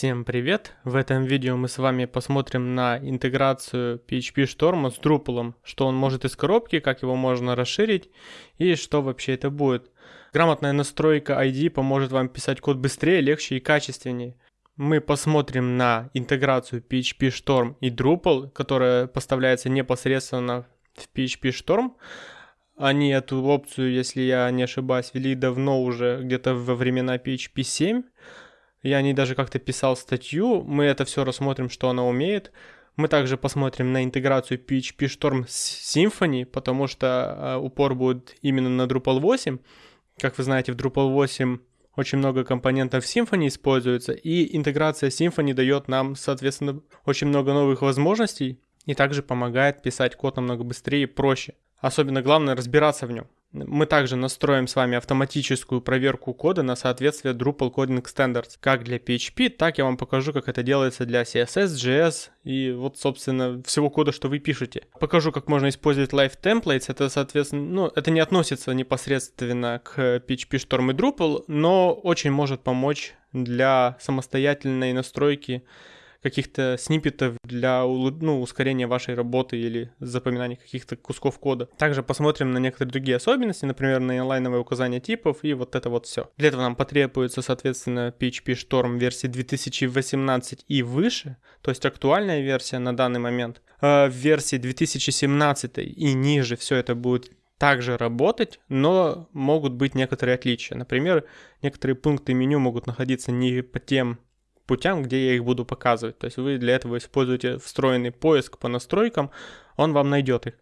Всем привет! В этом видео мы с вами посмотрим на интеграцию PHP Storm с Drupal, что он может из коробки, как его можно расширить и что вообще это будет. Грамотная настройка ID поможет вам писать код быстрее, легче и качественнее. Мы посмотрим на интеграцию PHP Storm и Drupal, которая поставляется непосредственно в PHP Storm. Они эту опцию, если я не ошибаюсь, ввели давно уже, где-то во времена PHP 7. Я о ней даже как-то писал статью. Мы это все рассмотрим, что она умеет. Мы также посмотрим на интеграцию PHP Storm с Symfony, потому что э, упор будет именно на Drupal 8. Как вы знаете, в Drupal 8 очень много компонентов Symfony используется, и интеграция Symfony дает нам, соответственно, очень много новых возможностей и также помогает писать код намного быстрее и проще. Особенно главное разбираться в нем. Мы также настроим с вами автоматическую проверку кода на соответствие Drupal Coding Standards, как для PHP, так я вам покажу, как это делается для CSS, JS и вот, собственно, всего кода, что вы пишете. Покажу, как можно использовать Live Templates, это, соответственно, ну, это не относится непосредственно к PHP Storm и Drupal, но очень может помочь для самостоятельной настройки каких-то сниппетов для ну, ускорения вашей работы или запоминания каких-то кусков кода. Также посмотрим на некоторые другие особенности, например, на инлайновое указание типов и вот это вот все. Для этого нам потребуется, соответственно, PHP Storm версии 2018 и выше, то есть актуальная версия на данный момент. А в версии 2017 и ниже все это будет также работать, но могут быть некоторые отличия. Например, некоторые пункты меню могут находиться не по тем путям, где я их буду показывать. То есть вы для этого используете встроенный поиск по настройкам, он вам найдет их.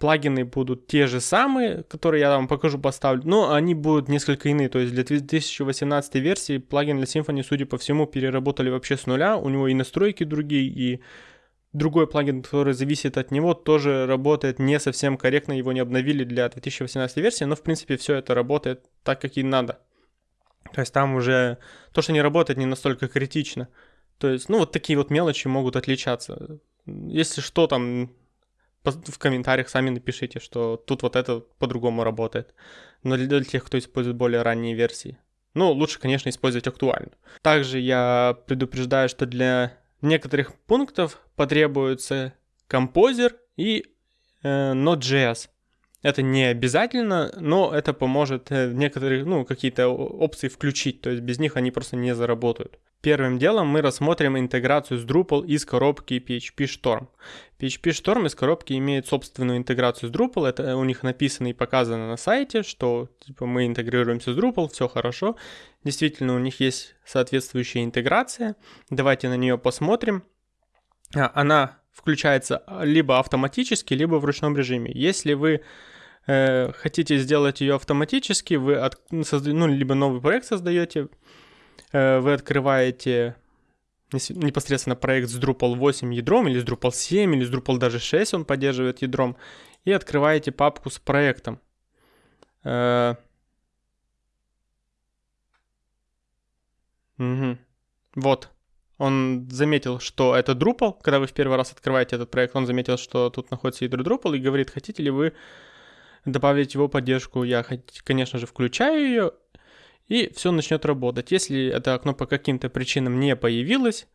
Плагины будут те же самые, которые я вам покажу, поставлю, но они будут несколько иные. То есть для 2018 версии плагин для Symfony, судя по всему, переработали вообще с нуля. У него и настройки другие, и другой плагин, который зависит от него, тоже работает не совсем корректно, его не обновили для 2018 версии, но в принципе все это работает так, как и надо. То есть там уже то, что не работает, не настолько критично. То есть, ну, вот такие вот мелочи могут отличаться. Если что, там в комментариях сами напишите, что тут вот это по-другому работает. Но для тех, кто использует более ранние версии. Ну, лучше, конечно, использовать актуальную. Также я предупреждаю, что для некоторых пунктов потребуется композер и э, Node.js. Это не обязательно, но это поможет э, некоторые, ну, какие-то опции включить, то есть без них они просто не заработают. Первым делом мы рассмотрим интеграцию с Drupal из коробки PHP Storm. PHP Storm из коробки имеет собственную интеграцию с Drupal, это у них написано и показано на сайте, что типа мы интегрируемся с Drupal, все хорошо. Действительно, у них есть соответствующая интеграция. Давайте на нее посмотрим. А, она включается либо автоматически, либо в ручном режиме. Если вы э, хотите сделать ее автоматически, вы от, ну, созда, ну, либо новый проект создаете, э, вы открываете непосредственно проект с Drupal 8 ядром, или с Drupal 7, или с Drupal даже 6 он поддерживает ядром, и открываете папку с проектом. Угу. Вот, он заметил, что это Drupal, когда вы в первый раз открываете этот проект, он заметил, что тут находится ядро Drupal и говорит, хотите ли вы добавить его поддержку. Я, конечно же, включаю ее, и все начнет работать. Если это окно по каким-то причинам не появилось,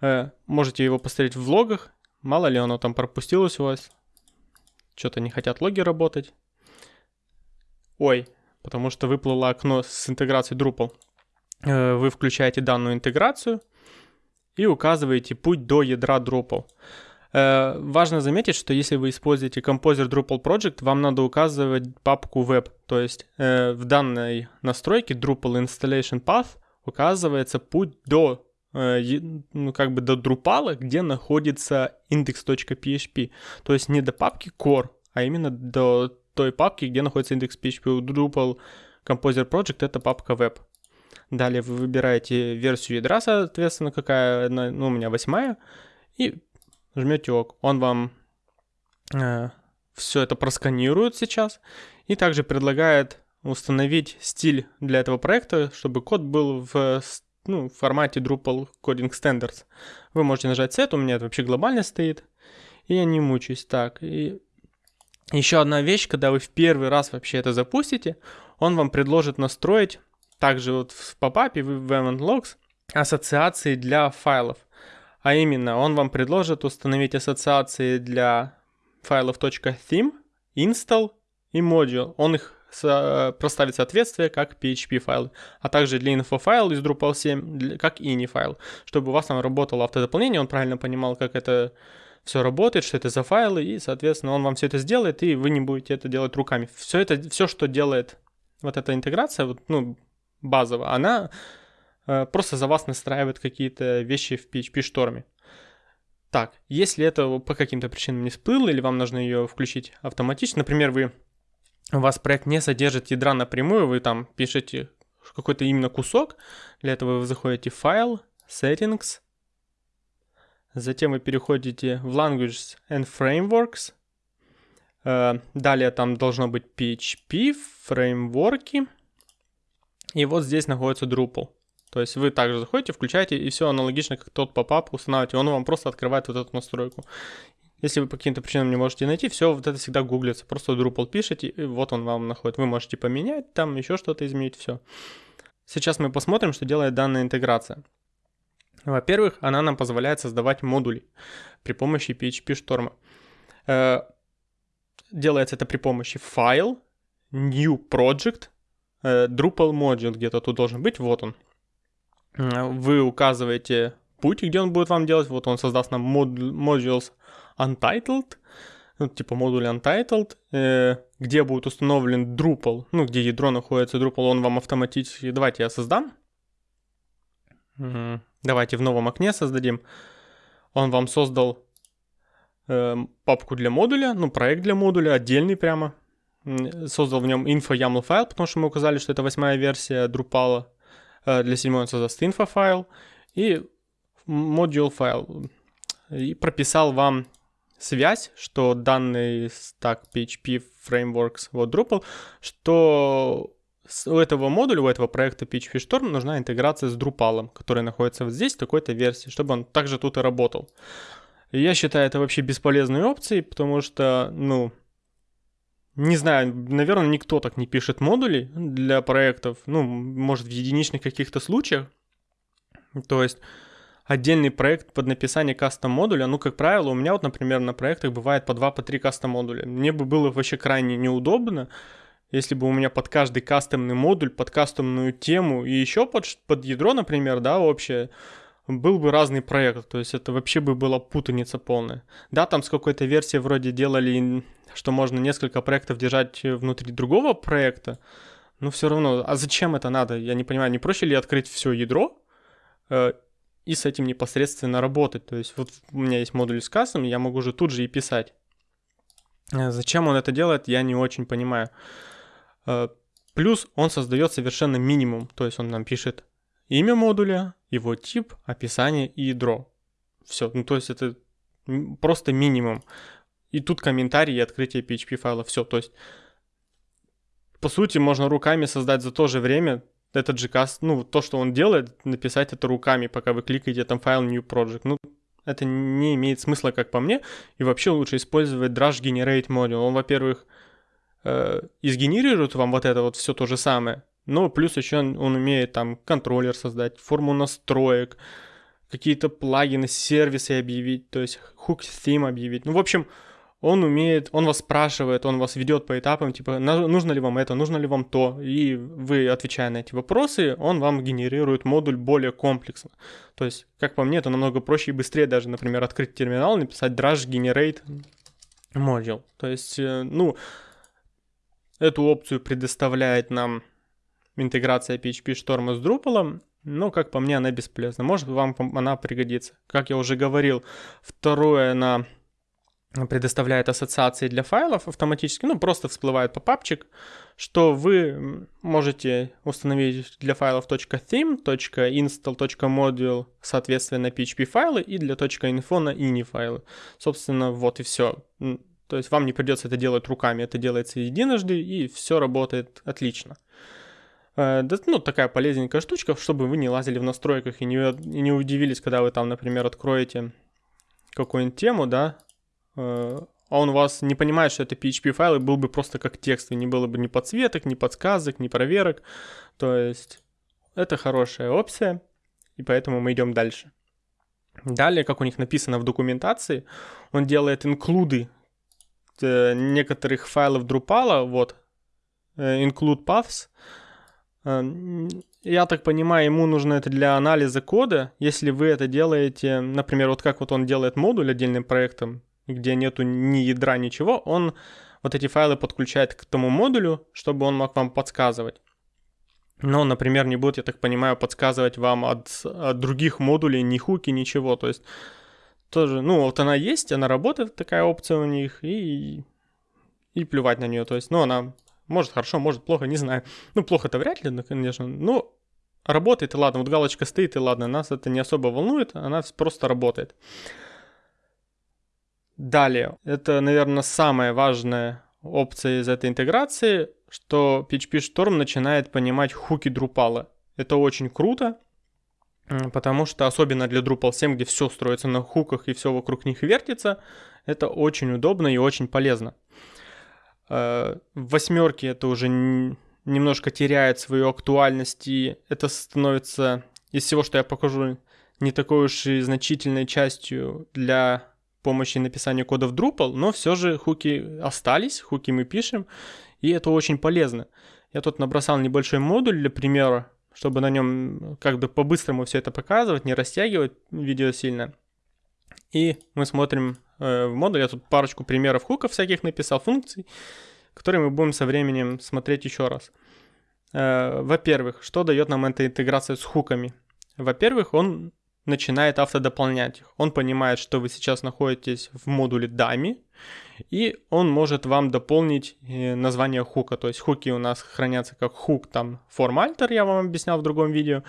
э, можете его посмотреть в логах. Мало ли оно там пропустилось у вас. Что-то не хотят логи работать. Ой, потому что выплыло окно с интеграцией Drupal. Э, вы включаете данную интеграцию и указываете путь до ядра Drupal. Э, важно заметить, что если вы используете Composer Drupal Project, вам надо указывать папку web. То есть э, в данной настройке Drupal Installation Path указывается путь до э, ну, как бы до Drupal, где находится index.php. То есть не до папки core, а именно до той папки, где находится index.php. У Drupal Composer Project это папка web. Далее вы выбираете версию ядра, соответственно, какая, ну, у меня восьмая, и жмете ок. Он вам э, все это просканирует сейчас и также предлагает установить стиль для этого проекта, чтобы код был в ну, в формате Drupal Coding Standards. Вы можете нажать Set, у меня это вообще глобально стоит, и я не мучаюсь. Так, и еще одна вещь, когда вы в первый раз вообще это запустите, он вам предложит настроить, также вот в попапе, в Event Logs, ассоциации для файлов. А именно, он вам предложит установить ассоциации для файлов .theme, install и module. Он их проставит соответствие как PHP файл, а также для info файл из Drupal 7 как ini файл, чтобы у вас там работало автодополнение, он правильно понимал, как это все работает, что это за файлы, и, соответственно, он вам все это сделает, и вы не будете это делать руками. Все это, все, что делает вот эта интеграция, вот, ну, базовая, она э, просто за вас настраивает какие-то вещи в PHP Storm е. Так, если это по каким-то причинам не всплыло, или вам нужно ее включить автоматически, например, вы, у вас проект не содержит ядра напрямую, вы там пишете какой-то именно кусок, для этого вы заходите в файл, settings, затем вы переходите в languages and frameworks, э, далее там должно быть PHP, фреймворки, и вот здесь находится Drupal. То есть вы также заходите, включаете, и все аналогично, как тот попап устанавливаете. Он вам просто открывает вот эту настройку. Если вы по каким-то причинам не можете найти, все вот это всегда гуглится. Просто Drupal пишете, и вот он вам находит. Вы можете поменять, там еще что-то изменить, все. Сейчас мы посмотрим, что делает данная интеграция. Во-первых, она нам позволяет создавать модули при помощи PHP шторма. Э, делается это при помощи файл, new project, э, Drupal module где-то тут должен быть, вот он вы указываете путь, где он будет вам делать. Вот он создаст нам modules untitled, ну, типа модуль untitled, э, где будет установлен Drupal, ну, где ядро находится Drupal, он вам автоматически... Давайте я создам. Давайте в новом окне создадим. Он вам создал э, папку для модуля, ну, проект для модуля, отдельный прямо. Создал в нем info YAML файл, потому что мы указали, что это восьмая версия Drupal. Э, для седьмой он создаст info файл и module файл. И прописал вам связь, что данный стак PHP Frameworks, вот Drupal, что у этого модуля, у этого проекта PHP Storm нужна интеграция с Drupal, который находится вот здесь в такой-то версии, чтобы он также тут и работал. Я считаю это вообще бесполезной опцией, потому что, ну, не знаю, наверное, никто так не пишет модули для проектов, ну, может, в единичных каких-то случаях. То есть отдельный проект под написание кастом модуля, ну, как правило, у меня вот, например, на проектах бывает по 2, по 3 кастом модуля. Мне бы было вообще крайне неудобно, если бы у меня под каждый кастомный модуль, под кастомную тему и еще под, под ядро, например, да, общее, был бы разный проект, то есть это вообще бы была путаница полная. Да, там с какой-то версии вроде делали что можно несколько проектов держать внутри другого проекта, но все равно, а зачем это надо? Я не понимаю, не проще ли открыть все ядро э, и с этим непосредственно работать? То есть вот у меня есть модуль с кассом, я могу же тут же и писать. Э, зачем он это делает, я не очень понимаю. Э, плюс он создает совершенно минимум, то есть он нам пишет имя модуля, его тип, описание и ядро. Все, ну то есть это просто минимум. И тут комментарии и открытие PHP файла. Все, то есть по сути можно руками создать за то же время этот каст, ну, то, что он делает, написать это руками, пока вы кликаете там файл New Project. Ну, это не имеет смысла, как по мне. И вообще лучше использовать Drush Generate Module. Он, во-первых, э, изгенерирует вам вот это вот все то же самое, но плюс еще он, он умеет там контроллер создать, форму настроек, какие-то плагины, сервисы объявить, то есть hook theme объявить. Ну, в общем, он умеет, он вас спрашивает, он вас ведет по этапам, типа, нужно ли вам это, нужно ли вам то, и вы, отвечая на эти вопросы, он вам генерирует модуль более комплексно. То есть, как по мне, это намного проще и быстрее даже, например, открыть терминал, написать drush generate module. То есть, э, ну, эту опцию предоставляет нам интеграция PHP Storm с Drupal, но, как по мне, она бесполезна. Может, вам она пригодится. Как я уже говорил, второе на предоставляет ассоциации для файлов автоматически, ну просто всплывает попапчик, что вы можете установить для файлов .theme, .install, .module, соответственно, PHP файлы и для .info на ini файлы. Собственно, вот и все. То есть вам не придется это делать руками, это делается единожды и все работает отлично. Э, ну, такая полезненькая штучка, чтобы вы не лазили в настройках и не, и не удивились, когда вы там, например, откроете какую-нибудь тему, да, Э, а он вас не понимает, что это PHP файл, и был бы просто как текст, и не было бы ни подсветок, ни подсказок, ни проверок. То есть это хорошая опция. и поэтому мы идем дальше. Далее, как у них написано в документации, он делает инклюды э, некоторых файлов Drupal, вот, include paths. Э, я так понимаю, ему нужно это для анализа кода. Если вы это делаете, например, вот как вот он делает модуль отдельным проектом, где нету ни ядра, ничего, он вот эти файлы подключает к тому модулю, чтобы он мог вам подсказывать. Но, например, не будет, я так понимаю, подсказывать вам от, от других модулей ни хуки, ничего. То есть тоже, ну, вот она есть, она работает, такая опция у них, и, и плевать на нее. То есть, ну, она может хорошо, может плохо, не знаю. Ну, плохо-то вряд ли, конечно. Ну, работает, и ладно. Вот галочка стоит, и ладно. Нас это не особо волнует, она просто работает. Далее, это, наверное, самая важная опция из этой интеграции, что PHP Storm начинает понимать хуки Drupal. Это очень круто, потому что особенно для Drupal 7, где все строится на хуках и все вокруг них вертится, это очень удобно и очень полезно. Э, в восьмерке это уже немножко теряет свою актуальность, и это становится из всего, что я покажу, не такой уж и значительной частью для помощи написания кода в Drupal, но все же хуки остались, хуки мы пишем, и это очень полезно. Я тут набросал небольшой модуль для примера, чтобы на нем как бы по-быстрому все это показывать, не растягивать видео сильно. И мы смотрим в модуль, я тут парочку примеров хуков всяких написал, функций, которые мы будем со временем смотреть еще раз. Э, во-первых, что дает нам эта интеграция с хуками? Во-первых, он начинает автодополнять их. Он понимает, что вы сейчас находитесь в модуле дами, и он может вам дополнить э, название хука. То есть хуки у нас хранятся как хук, там формальтер, я вам объяснял в другом видео.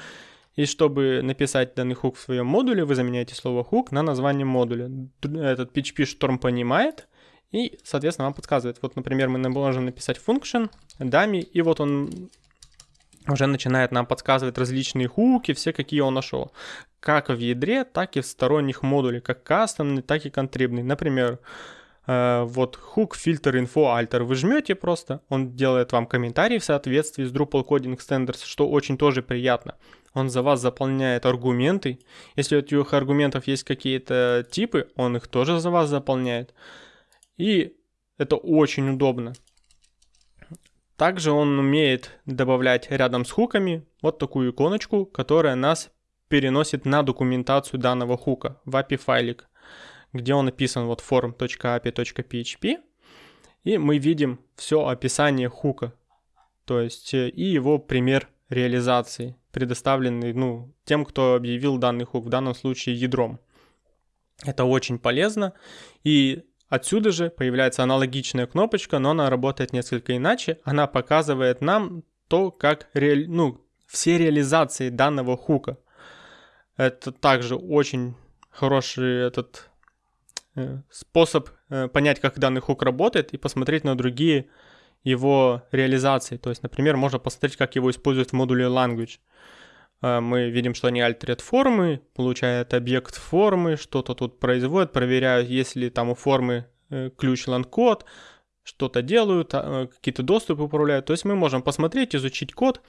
И чтобы написать данный хук в своем модуле, вы заменяете слово хук на название модуля. Этот PHP Storm понимает и, соответственно, вам подсказывает. Вот, например, мы можем написать function, дами, и вот он уже начинает нам подсказывать различные хуки, все какие он нашел. Как в ядре, так и в сторонних модулях, как кастомный, так и контрибный. Например, э, вот хук фильтр info alter вы жмете просто, он делает вам комментарий в соответствии с Drupal Coding Standards, что очень тоже приятно. Он за вас заполняет аргументы. Если у этих аргументов есть какие-то типы, он их тоже за вас заполняет. И это очень удобно. Также он умеет добавлять рядом с хуками вот такую иконочку, которая нас переносит на документацию данного хука в API файлик, где он написан вот form.api.php. И мы видим все описание хука, то есть э, и его пример реализации, предоставленный ну, тем, кто объявил данный хук, в данном случае ядром. Это очень полезно. И Отсюда же появляется аналогичная кнопочка, но она работает несколько иначе. Она показывает нам то, как реали... ну, все реализации данного хука. Это также очень хороший этот э, способ э, понять, как данный хук работает и посмотреть на другие его реализации. То есть, например, можно посмотреть, как его используют в модуле language. Э, мы видим, что они alter ят формы, получают объект формы, что-то тут производят, проверяют, есть ли там у формы э, ключ langcode, что-то делают, а, э, какие-то доступы управляют. То есть мы можем посмотреть, изучить код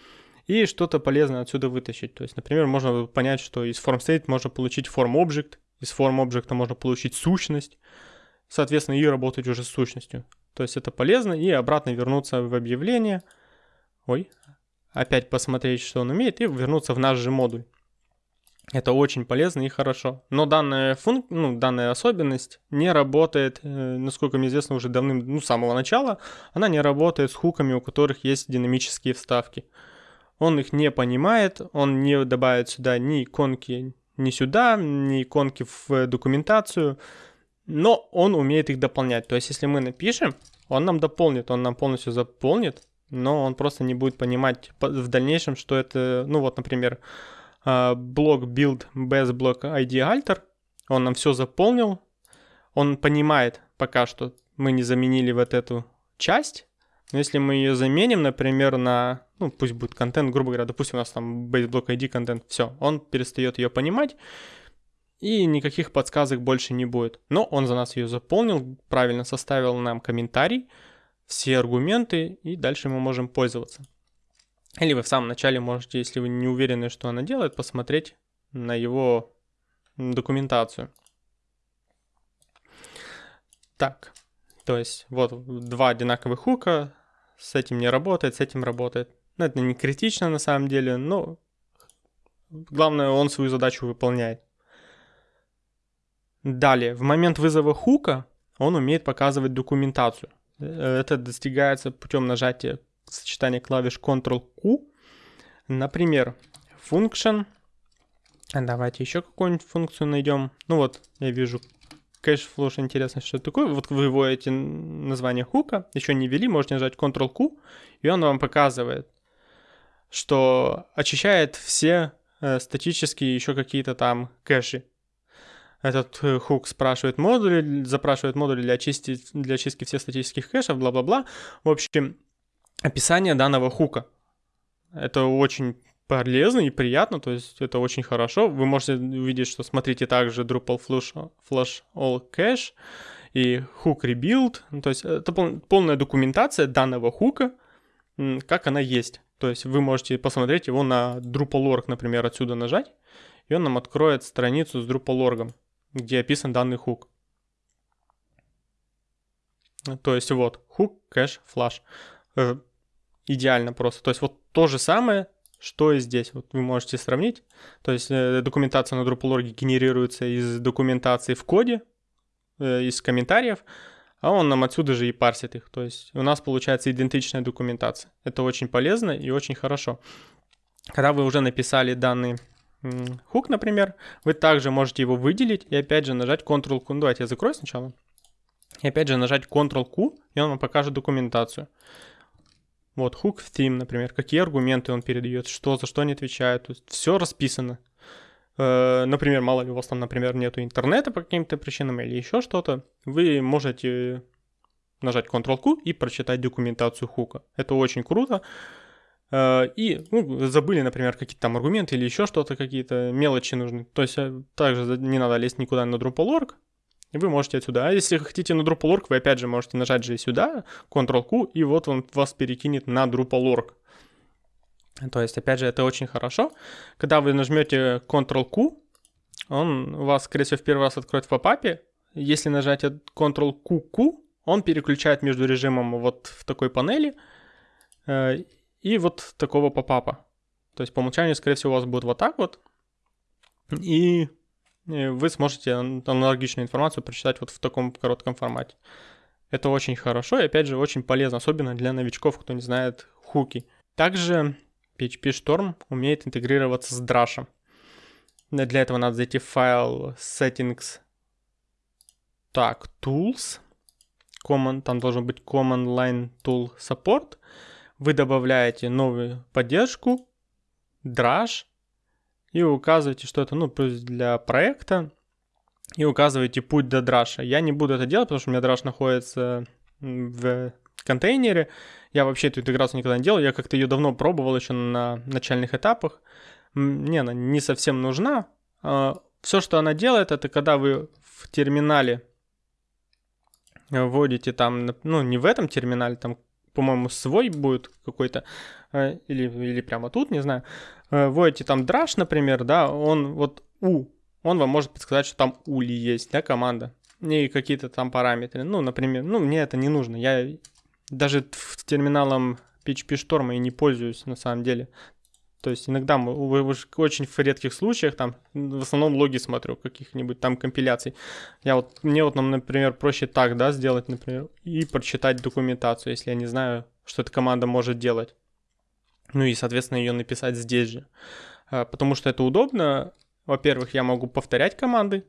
и что-то полезное отсюда вытащить. То есть, например, можно понять, что из form state можно получить form object, из form object можно получить сущность, соответственно, и работать уже с сущностью. То есть это полезно, и обратно вернуться в объявление. Ой, опять посмотреть, что он умеет, и вернуться в наш же модуль. Это очень полезно и хорошо. Но данная, функ... ну, данная особенность не работает, э, насколько мне известно, уже давным, ну, с самого начала. Она не работает с хуками, у которых есть динамические вставки. Он их не понимает, он не добавит сюда ни иконки ни сюда, ни иконки в документацию, но он умеет их дополнять. То есть, если мы напишем, он нам дополнит, он нам полностью заполнит, но он просто не будет понимать в дальнейшем, что это, ну вот, например, а, блок build без блок ID alter, он нам все заполнил, он понимает пока что, мы не заменили вот эту часть, но если мы ее заменим, например, на, ну пусть будет контент, грубо говоря, допустим, у нас там base block ID контент, все, он перестает ее понимать, и никаких подсказок больше не будет. Но он за нас ее заполнил, правильно составил нам комментарий, все аргументы, и дальше мы можем пользоваться. Или вы в самом начале можете, если вы не уверены, что она делает, посмотреть на его документацию. Так, то есть вот два одинаковых хука, с этим не работает, с этим работает. Ну, это не критично на самом деле, но главное, он свою задачу выполняет. Далее, в момент вызова хука он умеет показывать документацию. Э, это достигается путем нажатия сочетания клавиш Ctrl-Q. Например, function. Давайте еще какую-нибудь функцию найдем. Ну вот, я вижу кэш флош интересно, что такое. Вот вы вводите название хука, еще не ввели, можете нажать Ctrl-Q, и он вам показывает, что очищает все э, статические еще какие-то там кэши. Этот э, хук спрашивает модули, запрашивает модули для, очистки для очистки всех статических кэшев, бла-бла-бла. В общем, описание данного хука. Это очень полезно и приятно, то есть это очень хорошо. Вы можете увидеть, что смотрите также Drupal Flash, Flash All Cache и Hook Rebuild. То есть это полная документация данного хука, как она есть. То есть вы можете посмотреть его на Drupal.org, например, отсюда нажать, и он нам откроет страницу с Drupal.org, где описан данный хук. То есть вот, хук, кэш, флаш. Э, идеально просто. То есть вот то же самое, что и здесь. Вот вы можете сравнить. То есть э, документация на Drupal.org генерируется из документации в коде, э, из комментариев, а он нам отсюда же и парсит их. То есть у нас получается идентичная документация. Это очень полезно и очень хорошо. Когда вы уже написали данный хук, например, вы также можете его выделить и опять же нажать Ctrl-Q. Ну, давайте я закрою сначала. И опять же нажать Ctrl-Q, и он вам покажет документацию. Вот, hook в theme, например, какие аргументы он передает, что за что не отвечает, то все расписано. Э, например, мало ли у вас там, например, нету интернета по каким-то причинам или еще что-то, вы можете нажать Ctrl-Q и прочитать документацию хука. Это очень круто. Э, и ну, забыли, например, какие-то там аргументы или еще что-то, какие-то мелочи нужны. То есть э, также не надо лезть никуда на Drupal.org, и вы можете отсюда. А если хотите на Drupal.org, вы опять же можете нажать же сюда, Ctrl-Q, и вот он вас перекинет на Drupal.org. То есть, опять же, это очень хорошо. Когда вы нажмете Ctrl-Q, он вас, скорее всего, в первый раз откроет в попапе. Если нажать Ctrl-Q-Q, он переключает между режимом вот в такой панели э, и вот такого попапа. То есть по умолчанию, скорее всего, у вас будет вот так вот. И вы сможете аналогичную информацию прочитать вот в таком коротком формате. Это очень хорошо и, опять же, очень полезно, особенно для новичков, кто не знает хуки. Также PHP Storm умеет интегрироваться с Drush. Для этого надо зайти в файл settings. Так, tools. Command, там должен быть command line tool support. Вы добавляете новую поддержку, Drush, и указываете, что это, ну, для проекта, и указываете путь до драша. Я не буду это делать, потому что у меня драш находится в контейнере. Я вообще эту интеграцию никогда не делал, я как-то ее давно пробовал еще на начальных этапах. Мне она не совсем нужна. А, Все, что она делает, это когда вы в терминале вводите там, ну, не в этом терминале, там, по-моему, свой будет какой-то, а, или, или прямо тут, не знаю. Вводите там драж, например, да, он вот у, он вам может подсказать, что там ули есть, да, команда, и какие-то там параметры. Ну, например, ну, мне это не нужно. Я даже терминалом PHP Storm и не пользуюсь на самом деле. То есть иногда в очень редких случаях там в основном логи смотрю каких-нибудь там компиляций. Я вот мне вот, например, проще так, да, сделать, например, и прочитать документацию, если я не знаю, что эта команда может делать. Ну и, соответственно, ее написать здесь же. А, потому что это удобно. Во-первых, я могу повторять команды,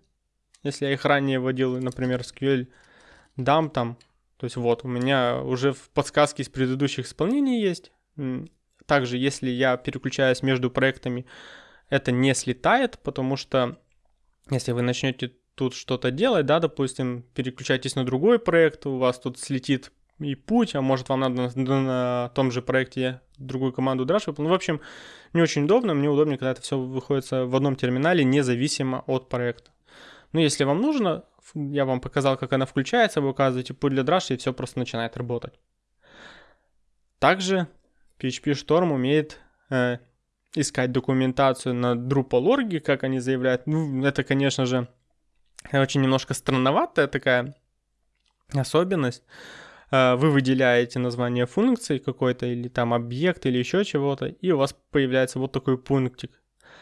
если я их ранее вводил, например, SQL дам там. То есть вот, у меня уже в подсказке из предыдущих исполнений есть. Также, если я переключаюсь между проектами, это не слетает, потому что если вы начнете тут что-то делать, да, допустим, переключайтесь на другой проект, у вас тут слетит и путь, а может вам надо на, на том же проекте другую команду Drush Ну, в общем, не очень удобно, мне удобнее, когда это все выходит в одном терминале, независимо от проекта. Но если вам нужно, я вам показал, как она включается, вы указываете путь для Drush, и все просто начинает работать. Также PHP Storm умеет э, искать документацию на Drupal.org, как они заявляют. Ну, это, конечно же, очень немножко странноватая такая особенность. Э, вы выделяете название функции какой-то или там объект или еще чего-то, и у вас появляется вот такой пунктик.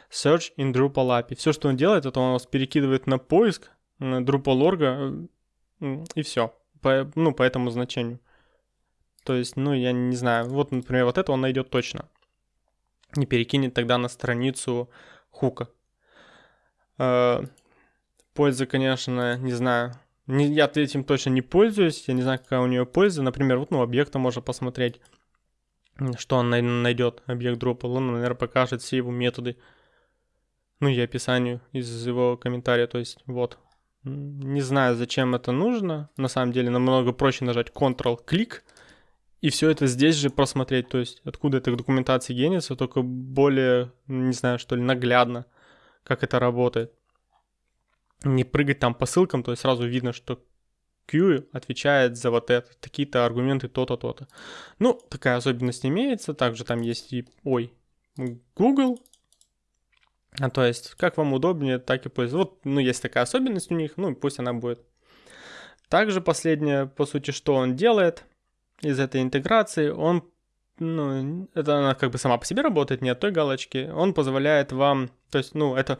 Search in Drupal API. Все, что он делает, это он вас перекидывает на поиск Drupal.org э, и все. По, ну, по этому значению. То есть, ну, я не знаю. Вот, например, вот это он найдет точно. И перекинет тогда на страницу хука. Э, польза, конечно, не знаю. Не, я этим точно не пользуюсь. Я не знаю, какая у нее польза. Например, вот, ну, объекта можно посмотреть, что он найдет, объект Drupal. Он, наверное, покажет все его методы. Ну и описанию из его комментария. То есть, вот. Не знаю, зачем это нужно. На самом деле, намного проще нажать Ctrl-клик и все это здесь же просмотреть, то есть откуда эта документация генится, только более, не знаю, что ли, наглядно, как это работает. Не прыгать там по ссылкам, то есть сразу видно, что Q отвечает за вот это, такие-то аргументы, то-то, то-то. Ну, такая особенность имеется, также там есть и, ой, Google, а то есть, как вам удобнее, так и пользоваться. Вот, ну, есть такая особенность у них, ну, пусть она будет. Также последнее, по сути, что он делает – из этой интеграции, он, ну, это она как бы сама по себе работает, не от той галочки, он позволяет вам, то есть, ну, это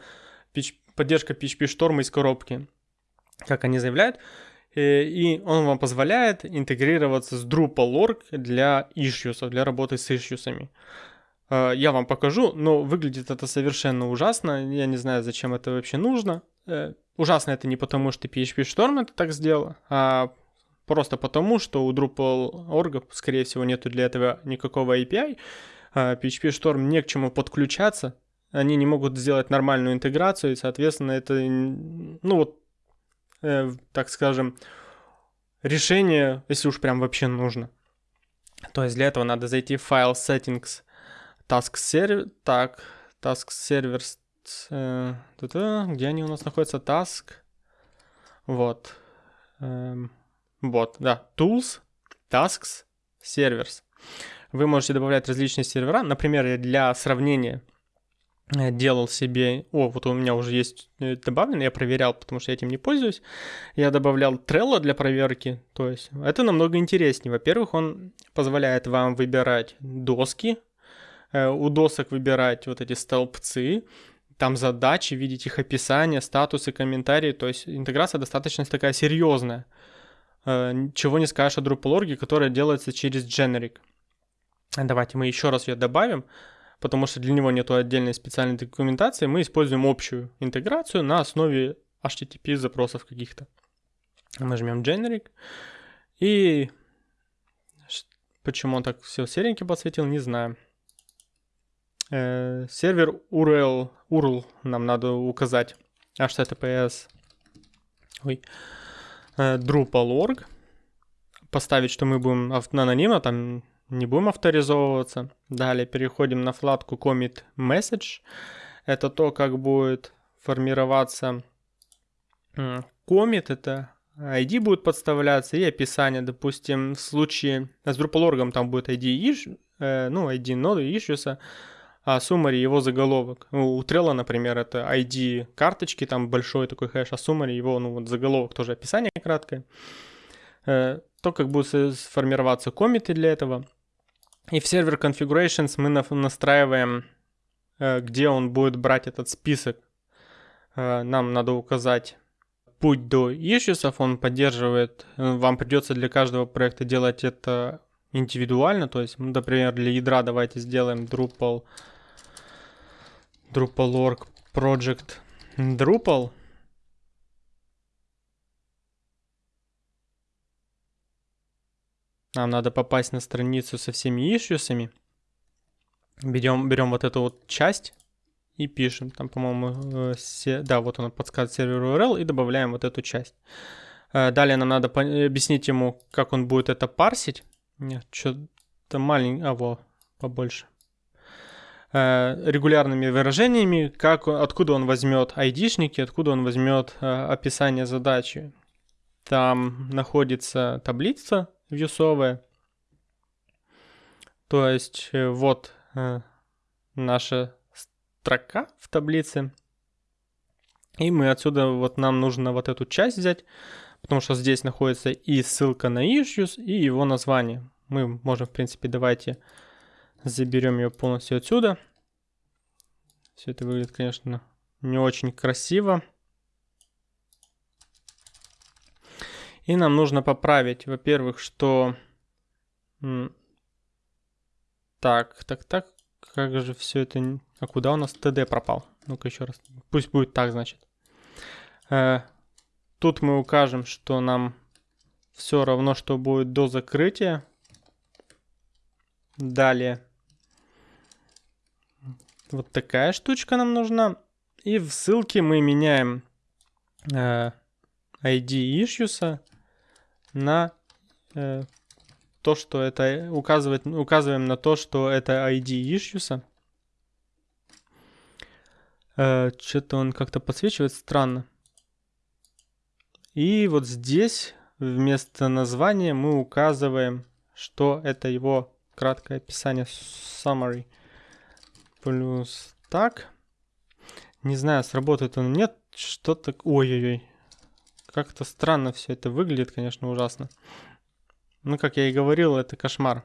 поддержка PHP шторма из коробки, как они заявляют, э, и он вам позволяет интегрироваться с Drupal.org для issues, для работы с issues. Э, я вам покажу, но выглядит это совершенно ужасно. Я не знаю, зачем это вообще нужно. Э, ужасно это не потому, что PHP Storm это так сделал, а Просто потому, что у Drupal.org, скорее всего, нету для этого никакого API. PHP Storm не к чему подключаться. Они не могут сделать нормальную интеграцию, и, соответственно, это, ну вот, э, так скажем, решение, если уж прям вообще нужно. То есть для этого надо зайти в файл settings task server, так, task servers, э, где они у нас находятся, task, вот, эм, вот, да, tools, tasks, servers. Вы можете добавлять различные сервера. Например, я для сравнения э, делал себе... О, вот у меня уже есть э, добавлено, я проверял, потому что я этим не пользуюсь. Я добавлял Trello для проверки. То есть это намного интереснее. Во-первых, он позволяет вам выбирать доски, э, у досок выбирать вот эти столбцы, там задачи, видеть их описание, статусы, комментарии. То есть интеграция достаточно такая серьезная. Э, чего не скажешь о Drupal.org, которая делается через Generic. Давайте мы еще раз ее добавим, потому что для него нет отдельной специальной документации. Мы используем общую интеграцию на основе HTTP запросов каких-то. Нажмем Generic. И почему он так все серенький подсветил, не знаю. Э, сервер URL, URL нам надо указать. HTTPS. Ой. Drupal.org, поставить, что мы будем анонимно, там не будем авторизовываться. Далее переходим на вкладку Commit Message. Это то, как будет формироваться commit, это ID будет подставляться и описание. Допустим, в случае с Drupal.org там будет ID, э, ну, ID ноды issues, а summary его заголовок. Ну, у Trello, например, это ID карточки, там большой такой хэш, а summary его, ну вот заголовок тоже описание краткое. Э, то, как будут сформироваться комиты для этого. И в сервер configurations мы настраиваем, э, где он будет брать этот список. Э, нам надо указать путь до issues, он поддерживает, вам придется для каждого проекта делать это индивидуально, то есть, например, для ядра давайте сделаем Drupal Drupal.org Project Drupal. Нам надо попасть на страницу со всеми ишьюсами. Берем, берем вот эту вот часть и пишем. Там, по-моему, э, да, вот он подсказывает сервер URL и добавляем вот эту часть. Э, далее нам надо объяснить ему, как он будет это парсить. Нет, что-то маленькое, а, во, побольше. Э, регулярными выражениями, как, откуда он возьмет айдишники, откуда он возьмет э, описание задачи. Там находится таблица вьюсовая. То есть э, вот наша строка в таблице. И мы отсюда, вот нам нужно вот эту часть взять, потому что здесь находится и ссылка на issues, и его название. Мы можем, в принципе, давайте заберем ее полностью отсюда. Все это выглядит, конечно, не очень красиво. И нам нужно поправить, во-первых, что... Так, так, так, как же все это... А куда у нас TD пропал? Ну-ка еще раз. Пусть будет так, значит. Э, тут мы укажем, что нам все равно, что будет до закрытия. Далее. Вот такая штучка нам нужна. И в ссылке мы меняем э, ID issues на э, то, что это указывает, указываем на то, что это ID issues. Э, Что-то он как-то подсвечивает странно. И вот здесь вместо названия мы указываем, что это его краткое описание summary. Плюс так. Не знаю, сработает он нет. Что-то... Ой-ой-ой. Как-то странно все это выглядит, конечно, ужасно. Ну, как я и говорил, это кошмар.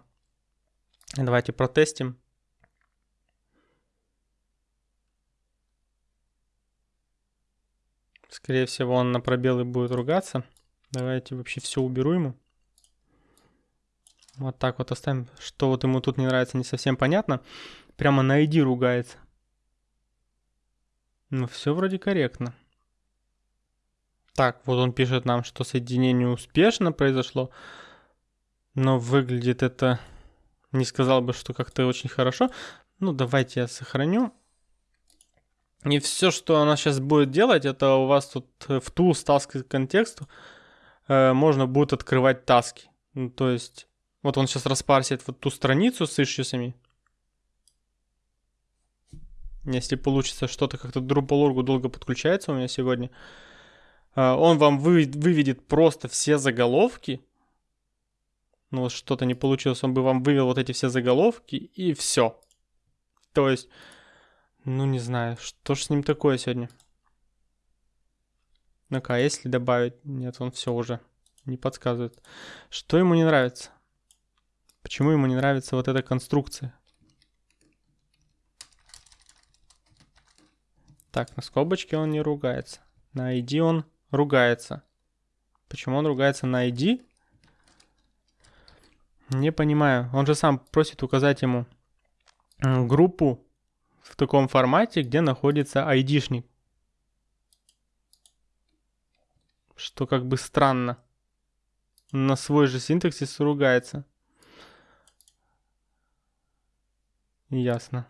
Давайте протестим. Скорее всего, он на пробелы будет ругаться. Давайте вообще все уберу ему. Вот так вот оставим. Что вот ему тут не нравится, не совсем понятно. Прямо на ID ругается. Ну, все вроде корректно. Так, вот он пишет нам, что соединение успешно произошло. Но выглядит это... Не сказал бы, что как-то очень хорошо. Ну, давайте я сохраню. И все, что она сейчас будет делать, это у вас тут в tools task контексту э, можно будет открывать таски. Ну, то есть, вот он сейчас распарсит вот ту страницу с ишьюсами. Если получится что-то как-то Drupal.org долго подключается у меня сегодня, э, он вам вы, выведет просто все заголовки. Ну вот что-то не получилось, он бы вам вывел вот эти все заголовки и все. То есть ну, не знаю, что ж с ним такое сегодня? Ну-ка, а если добавить? Нет, он все уже не подсказывает. Что ему не нравится? Почему ему не нравится вот эта конструкция? Так, на скобочке он не ругается. На ID он ругается. Почему он ругается на ID? Не понимаю. Он же сам просит указать ему группу в таком формате, где находится айдишник. Что как бы странно. На свой же синтаксис ругается. Ясно.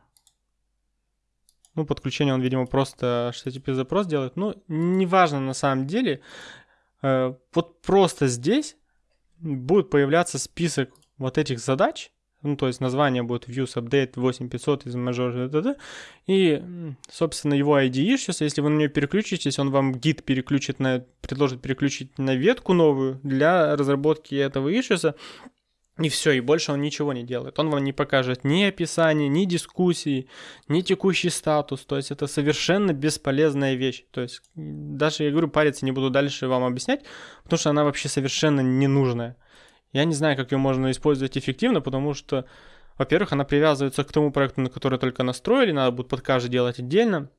Ну, подключение он, видимо, просто HTTP запрос делает. Ну, неважно на самом деле. Э, вот просто здесь будет появляться список вот этих задач, ну, то есть название будет views update 8500 из major, и, собственно, его ID сейчас, если вы на нее переключитесь, он вам гид переключит на, предложит переключить на ветку новую для разработки этого issues, и все, и больше он ничего не делает. Он вам не покажет ни описание, ни дискуссии, ни текущий статус. То есть это совершенно бесполезная вещь. То есть даже, я говорю, париться не буду дальше вам объяснять, потому что она вообще совершенно ненужная. Я не знаю, как ее можно использовать эффективно, потому что, во-первых, она привязывается к тому проекту, на который только настроили, надо будет под каждый делать отдельно.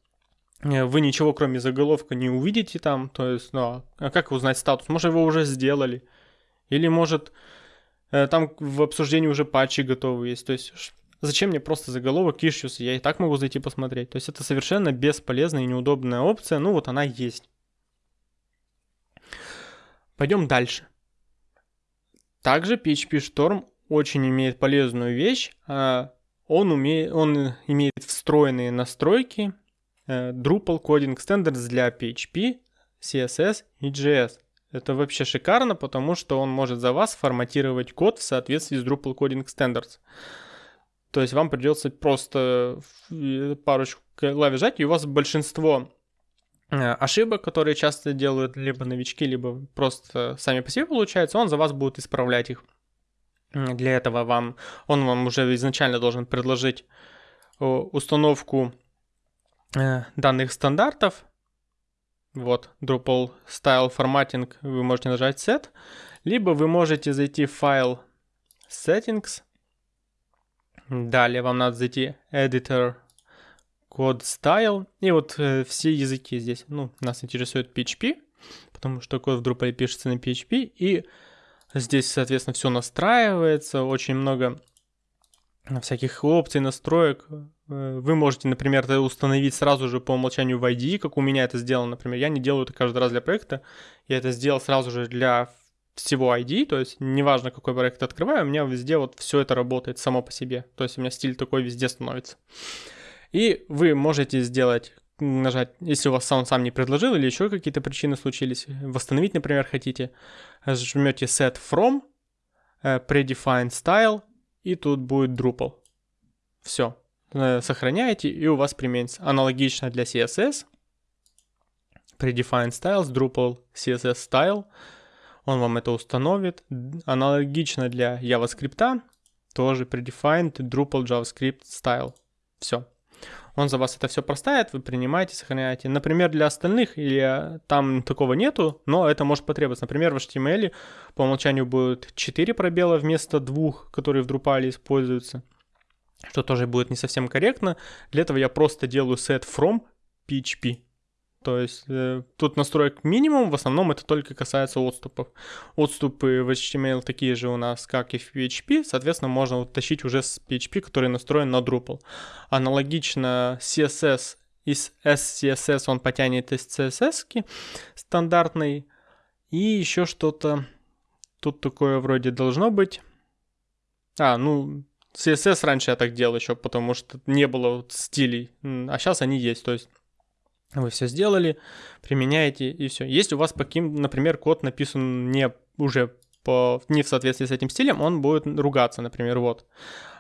Э, вы ничего, кроме заголовка, не увидите там, то есть, ну, а как узнать статус? Может, его уже сделали? Или, может, там в обсуждении уже патчи готовы есть, то есть... Зачем мне просто заголовок issues? Я и так могу зайти посмотреть. То есть это совершенно бесполезная и неудобная опция. Ну вот она есть. Пойдем дальше. Также PHP Storm очень имеет полезную вещь. А, он, умеет, он имеет встроенные настройки э, Drupal Coding Standards для PHP, CSS и JS. Это вообще шикарно, потому что он может за вас форматировать код в соответствии с Drupal Coding Standards. То есть вам придется просто парочку клавиш жать, и у вас большинство Э, ошибок, которые часто делают либо новички, либо просто сами по себе получается, он за вас будет исправлять их. Для этого вам, он вам уже изначально должен предложить установку э, данных стандартов. Вот, Drupal Style Formatting, вы можете нажать Set, либо вы можете зайти в файл Settings, далее вам надо зайти Editor Code Style, и вот э, все языки здесь, ну, нас интересует PHP, потому что код в Drupal пишется на PHP, и здесь, соответственно, все настраивается, очень много всяких опций, настроек. Э, вы можете, например, это установить сразу же по умолчанию в IDE, как у меня это сделано, например. Я не делаю это каждый раз для проекта, я это сделал сразу же для всего ID, то есть неважно, какой проект открываю, у меня везде вот все это работает само по себе. То есть у меня стиль такой везде становится. И вы можете сделать нажать, если у вас он сам не предложил или еще какие-то причины случились, восстановить, например, хотите, жмете set from, э, predefined style, и тут будет Drupal. Все. Э, сохраняете, и у вас применится. Аналогично для CSS. Predefined styles, Drupal CSS style. Он вам это установит. Аналогично для JavaScript. Тоже predefined Drupal JavaScript style. Все он за вас это все проставит, вы принимаете, сохраняете. Например, для остальных или там такого нету, но это может потребоваться. Например, в HTML по умолчанию будет 4 пробела вместо двух, которые в Drupal используются, что тоже будет не совсем корректно. Для этого я просто делаю set from PHP. То есть э, тут настроек минимум, в основном это только касается отступов. Отступы в HTML такие же у нас, как и в PHP, соответственно, можно вот тащить уже с PHP, который настроен на Drupal. Аналогично CSS из SCSS он потянет из CSS стандартной. И еще что-то тут такое вроде должно быть. А, ну, CSS раньше я так делал еще, потому что не было стилей, а сейчас они есть, то есть вы все сделали, применяете и все. Если у вас, по каким, например, код написан не уже по, не в соответствии с этим стилем, он будет ругаться, например, вот.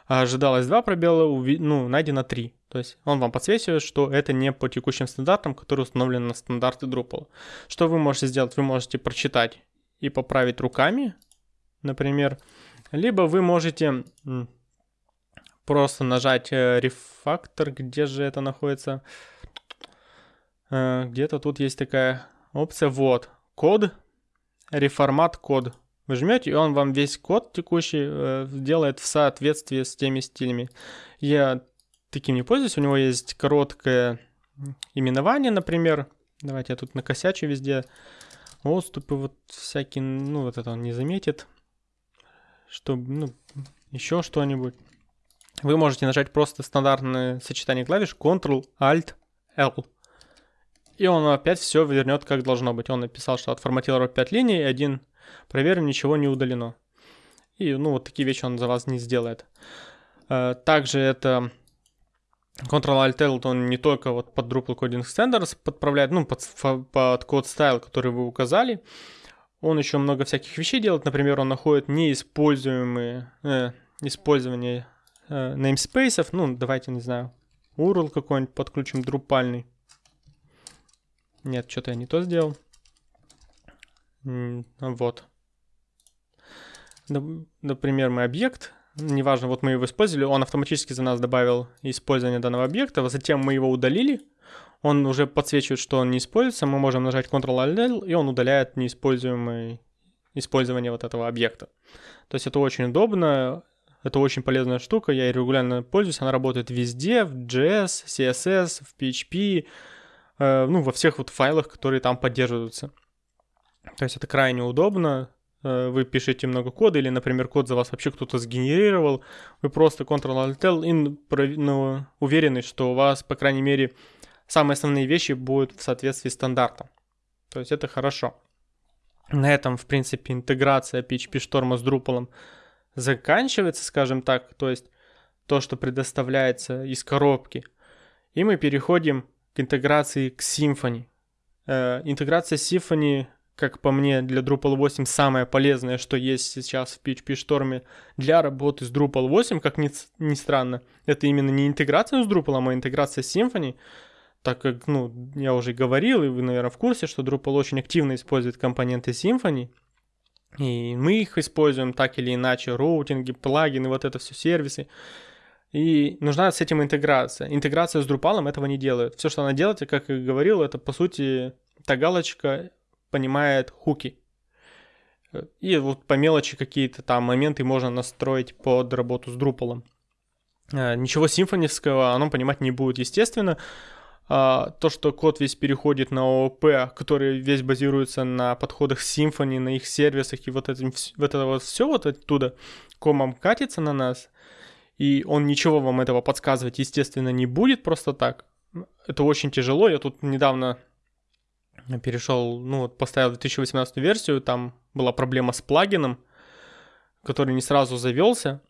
Ожидалось два пробела, ну, найдено три. То есть он вам подсвечивает, что это не по текущим стандартам, которые установлены на стандарты Drupal. Что вы можете сделать? Вы можете прочитать и поправить руками, например. Либо вы можете просто нажать э, рефактор, где же это находится, Э, где-то тут есть такая опция. Вот, код, реформат код. Вы жмете, и он вам весь код текущий э, делает в соответствии с теми стилями. Я таким не пользуюсь. У него есть короткое именование, например. Давайте я тут накосячу везде. Отступы вот всякие, ну вот это он не заметит. Чтобы, ну, еще что-нибудь. Вы можете нажать просто стандартное сочетание клавиш Ctrl-Alt-L и он опять все вернет как должно быть. Он написал, что отформатировал 5 линий, один проверим, ничего не удалено. И, ну, вот такие вещи он за вас не сделает. Э, также это Ctrl-Alt-L, он не только вот под Drupal Coding Standards подправляет, ну, под, под код стайл, который вы указали, он еще много всяких вещей делает. Например, он находит неиспользуемые э, использование э, namespace. Ну, давайте, не знаю, URL какой-нибудь подключим друпальный. Нет, что-то я не то сделал. Вот. Например, мы объект, неважно, вот мы его использовали, он автоматически за нас добавил использование данного объекта, затем мы его удалили, он уже подсвечивает, что он не используется, мы можем нажать Ctrl-Alt, и он удаляет неиспользуемое использование вот этого объекта. То есть это очень удобно, это очень полезная штука, я регулярно пользуюсь, она работает везде, в JS, CSS, в PHP, Э, ну, во всех вот файлах, которые там поддерживаются. То есть это крайне удобно. Э, вы пишете много кода, или, например, код за вас вообще кто-то сгенерировал. Вы просто Ctrl-Alt-L ну, уверены, что у вас, по крайней мере, самые основные вещи будут в соответствии с стандартом. То есть это хорошо. На этом, в принципе, интеграция PHP Storm с Drupal заканчивается, скажем так. То есть то, что предоставляется из коробки. И мы переходим к интеграции к Symfony. Э, интеграция Symfony, как по мне, для Drupal 8 самое полезное, что есть сейчас в PHP Storm для работы с Drupal 8, как ни, ни странно. Это именно не интеграция с Drupal, а интеграция Symfony, так как, ну, я уже говорил, и вы, наверное, в курсе, что Drupal очень активно использует компоненты Symfony, и мы их используем так или иначе, роутинги, плагины, вот это все сервисы. И нужна с этим интеграция. Интеграция с Drupal этого не делает. Все, что она делает, как я говорил, это по сути та галочка понимает хуки. И вот по мелочи какие-то там моменты можно настроить под работу с Drupal. Э, ничего симфоневского оно понимать не будет, естественно. А, то, что код весь переходит на ООП, который весь базируется на подходах Symfony, на их сервисах, и вот, этим, вот это вот все вот оттуда комом катится на нас, и он ничего вам этого подсказывать, естественно, не будет просто так. Это очень тяжело. Я тут недавно перешел, ну вот поставил 2018 версию, там была проблема с плагином, который не сразу завелся,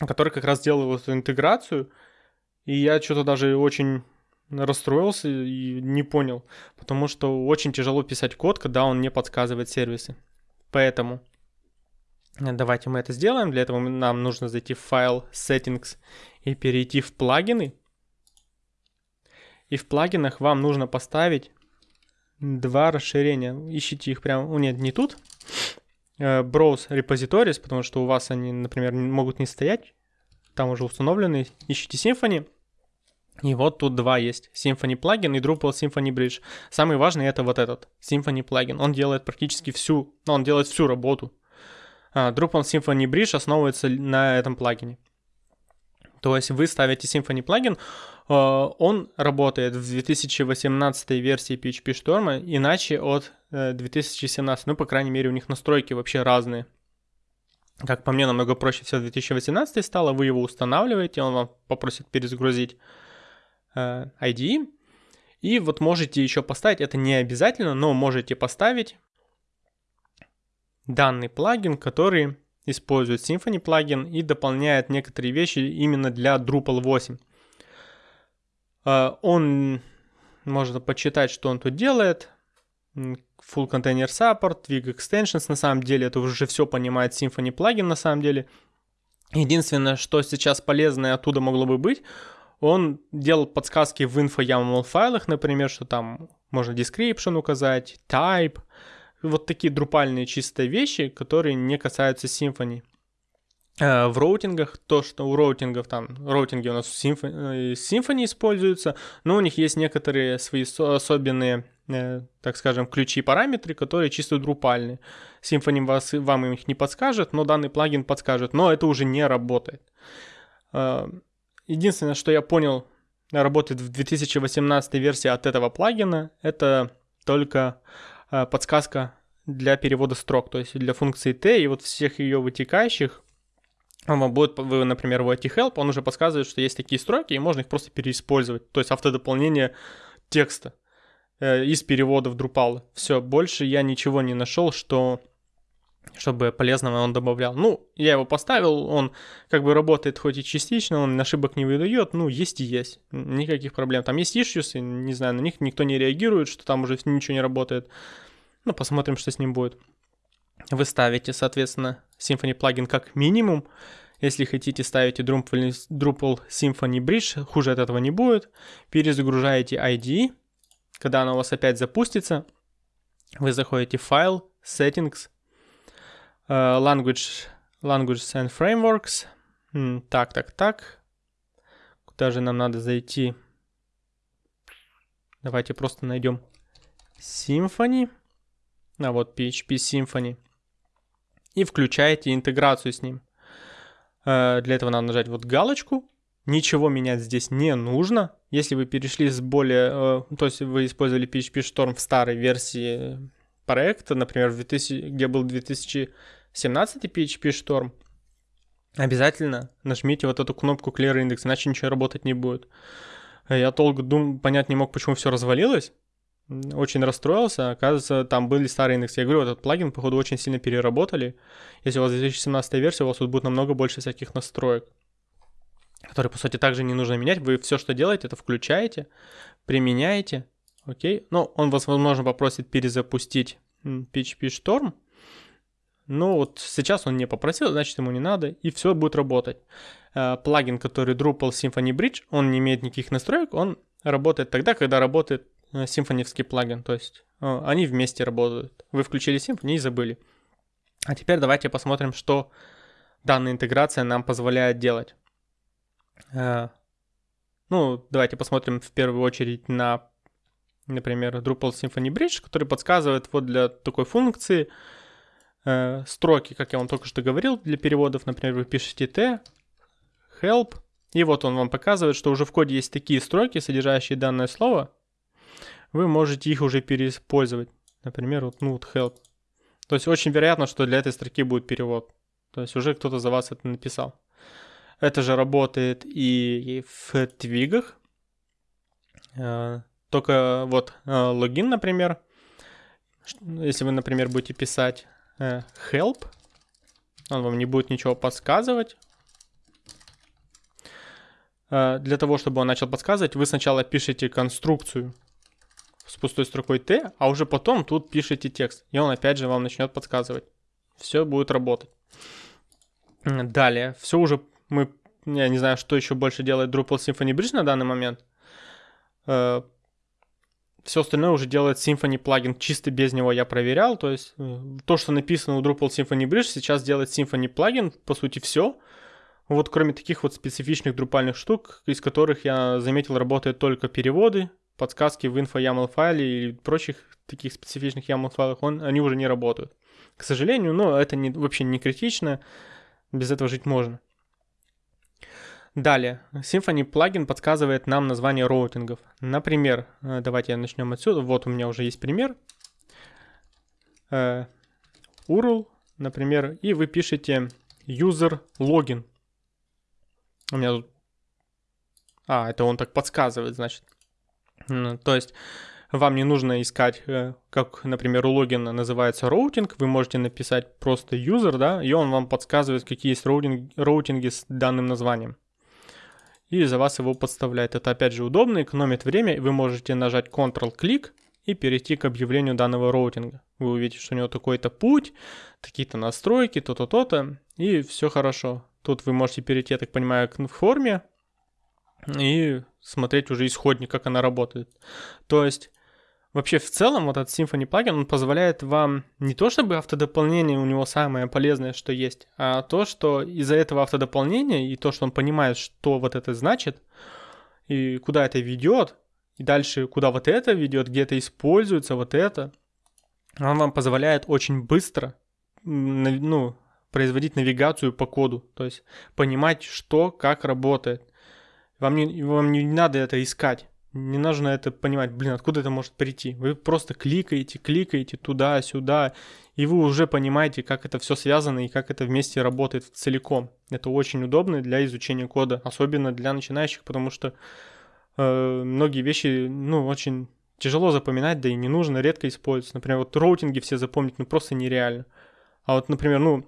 который как раз делал эту интеграцию, и я что-то даже очень расстроился и не понял, потому что очень тяжело писать код, когда он не подсказывает сервисы. Поэтому давайте мы это сделаем. Для этого нам нужно зайти в файл settings и перейти в плагины. И в плагинах вам нужно поставить два расширения. Ищите их прямо, нет, не тут. Э, browse repositories, потому что у вас они, например, могут не стоять. Там уже установлены. Ищите Symfony. И вот тут два есть. Symfony плагин и Drupal Symfony Bridge. Самый важный это вот этот, Symfony плагин. Он делает практически всю, ну, он делает всю работу. А, Drupal Symfony Bridge основывается на этом плагине. То есть вы ставите Symfony плагин, а, он работает в 2018 версии PHP Storm, иначе от 2017. Э, ну, по крайней мере, у них настройки вообще разные. Как по мне, намного проще все 2018 стало. Вы его устанавливаете, он вам попросит перезагрузить э, ID. И вот можете еще поставить, это не обязательно, но можете поставить данный плагин, который использует Symfony плагин и дополняет некоторые вещи именно для Drupal 8. Э, он, можно почитать, что он тут делает. Full Container Support, Twig Extensions, на самом деле это уже все понимает Symfony плагин на самом деле. Единственное, что сейчас полезное оттуда могло бы быть, он делал подсказки в info.yaml файлах, например, что там можно description указать, type, вот такие друпальные чистые вещи, которые не касаются Symfony. Э, в роутингах, то, что у роутингов там, роутинги у нас в Symfony, Symfony используются, но у них есть некоторые свои особенные, э, так скажем, ключи и параметры, которые чисто друпальные. Symfony вас, вам их не подскажет, но данный плагин подскажет, но это уже не работает. Э, единственное, что я понял, работает в 2018 версии от этого плагина, это только подсказка для перевода строк, то есть для функции T и вот всех ее вытекающих, вам будет, вы, например, в help, он уже подсказывает, что есть такие строки, и можно их просто переиспользовать. То есть автодополнение текста э, из перевода в Drupal. Все, больше я ничего не нашел, что чтобы полезного он добавлял. Ну, я его поставил, он как бы работает хоть и частично, он ошибок не выдает, ну, есть и есть, никаких проблем. Там есть issues, не знаю, на них никто не реагирует, что там уже ничего не работает. Ну, посмотрим, что с ним будет. Вы ставите, соответственно, Symfony плагин как минимум. Если хотите, ставите Drupal, Drupal Symfony Bridge, хуже от этого не будет. Перезагружаете IDE. Когда она у вас опять запустится, вы заходите в файл, Settings, Language, Languages and Frameworks. Так, так, так. Куда же нам надо зайти? Давайте просто найдем Symfony. А вот PHP Symfony и включаете интеграцию с ним. Э, для этого надо нажать вот галочку. Ничего менять здесь не нужно. Если вы перешли с более... Э, то есть вы использовали PHP Storm в старой версии проекта, например, в 2000, где был 2017 PHP Storm, обязательно нажмите вот эту кнопку Clear Index, иначе ничего работать не будет. Я долго дум, понять не мог, почему все развалилось очень расстроился. Оказывается, там были старые индексы. Я говорю, этот плагин, походу, очень сильно переработали. Если у вас 2017 версия, у вас тут будет намного больше всяких настроек, которые, по сути, также не нужно менять. Вы все, что делаете, это включаете, применяете. Окей. Ну, он вас, возможно, попросит перезапустить PHP Storm. Ну, вот сейчас он не попросил, значит, ему не надо, и все будет работать. Э, плагин, который Drupal Symfony Bridge, он не имеет никаких настроек, он работает тогда, когда работает Э, симфоневский плагин, то есть э, они вместе работают. Вы включили Symfony и забыли. А теперь давайте посмотрим, что данная интеграция нам позволяет делать. Ну, давайте посмотрим в первую очередь на, например, Drupal Symphony Bridge, который подсказывает вот для такой функции э, строки, как я вам только что говорил, для переводов, например, вы пишете t, help, и вот он вам показывает, что уже в коде есть такие строки, содержащие данное слово, вы можете их уже переиспользовать. Например, вот ну, вот help. То есть очень вероятно, что для этой строки будет перевод. То есть уже кто-то за вас это написал. Это же работает и в твигах. Э, только вот э, логин, например, если вы, например, будете писать help, он вам не будет ничего подсказывать. Для того, чтобы он начал подсказывать, вы сначала пишете конструкцию с пустой строкой T, а уже потом тут пишите текст, и он опять же вам начнет подсказывать. Все будет работать. Далее, все уже мы, я не знаю, что еще больше делает Drupal Symphony Bridge на данный момент. Все остальное уже делает Symfony плагин, чисто без него я проверял, то есть э, то, что написано у Drupal Symphony Bridge, сейчас делает Symfony плагин, по сути все. Вот кроме таких вот специфичных друпальных штук, из которых я заметил работают только переводы, подсказки в инфо-YAML файле и прочих таких специфичных YAML файлах, он, они уже не работают. К сожалению, но это не, вообще не критично, без этого жить можно. Далее, Symfony плагин подсказывает нам название роутингов. Например, э, давайте начнем отсюда. Вот у меня уже есть пример. URL, э, например, и вы пишете user login. У меня тут... А, это он так подсказывает, значит. То есть вам не нужно искать, э, как, например, у логина называется роутинг, вы можете написать просто user, да, и он вам подсказывает, какие есть роутинг, роутинги с данным названием. И за вас его подставляет. Это опять же удобно, экономит время, вы можете нажать Ctrl-клик и перейти к объявлению данного роутинга. Вы увидите, что у него такой-то путь, такие-то настройки, то-то, то-то, и все хорошо. Тут вы можете перейти, я так понимаю, к форме, и смотреть уже исходник, как она работает. То есть вообще в целом вот этот Symfony плагин, он позволяет вам не то чтобы автодополнение у него самое полезное, что есть, а то, что из-за этого автодополнения и то, что он понимает, что вот это значит, и куда это ведет, и дальше куда вот это ведет, где это используется, вот это, он вам позволяет очень быстро ну, производить навигацию по коду, то есть понимать, что, как работает. Вам не, вам не надо это искать. Не нужно это понимать, блин, откуда это может прийти. Вы просто кликаете, кликаете туда-сюда, и вы уже понимаете, как это все связано и как это вместе работает целиком. Это очень удобно для изучения кода, особенно для начинающих, потому что э, многие вещи, ну, очень тяжело запоминать, да и не нужно, редко использовать. Например, вот роутинги все запомнить, ну, просто нереально. А вот, например, ну,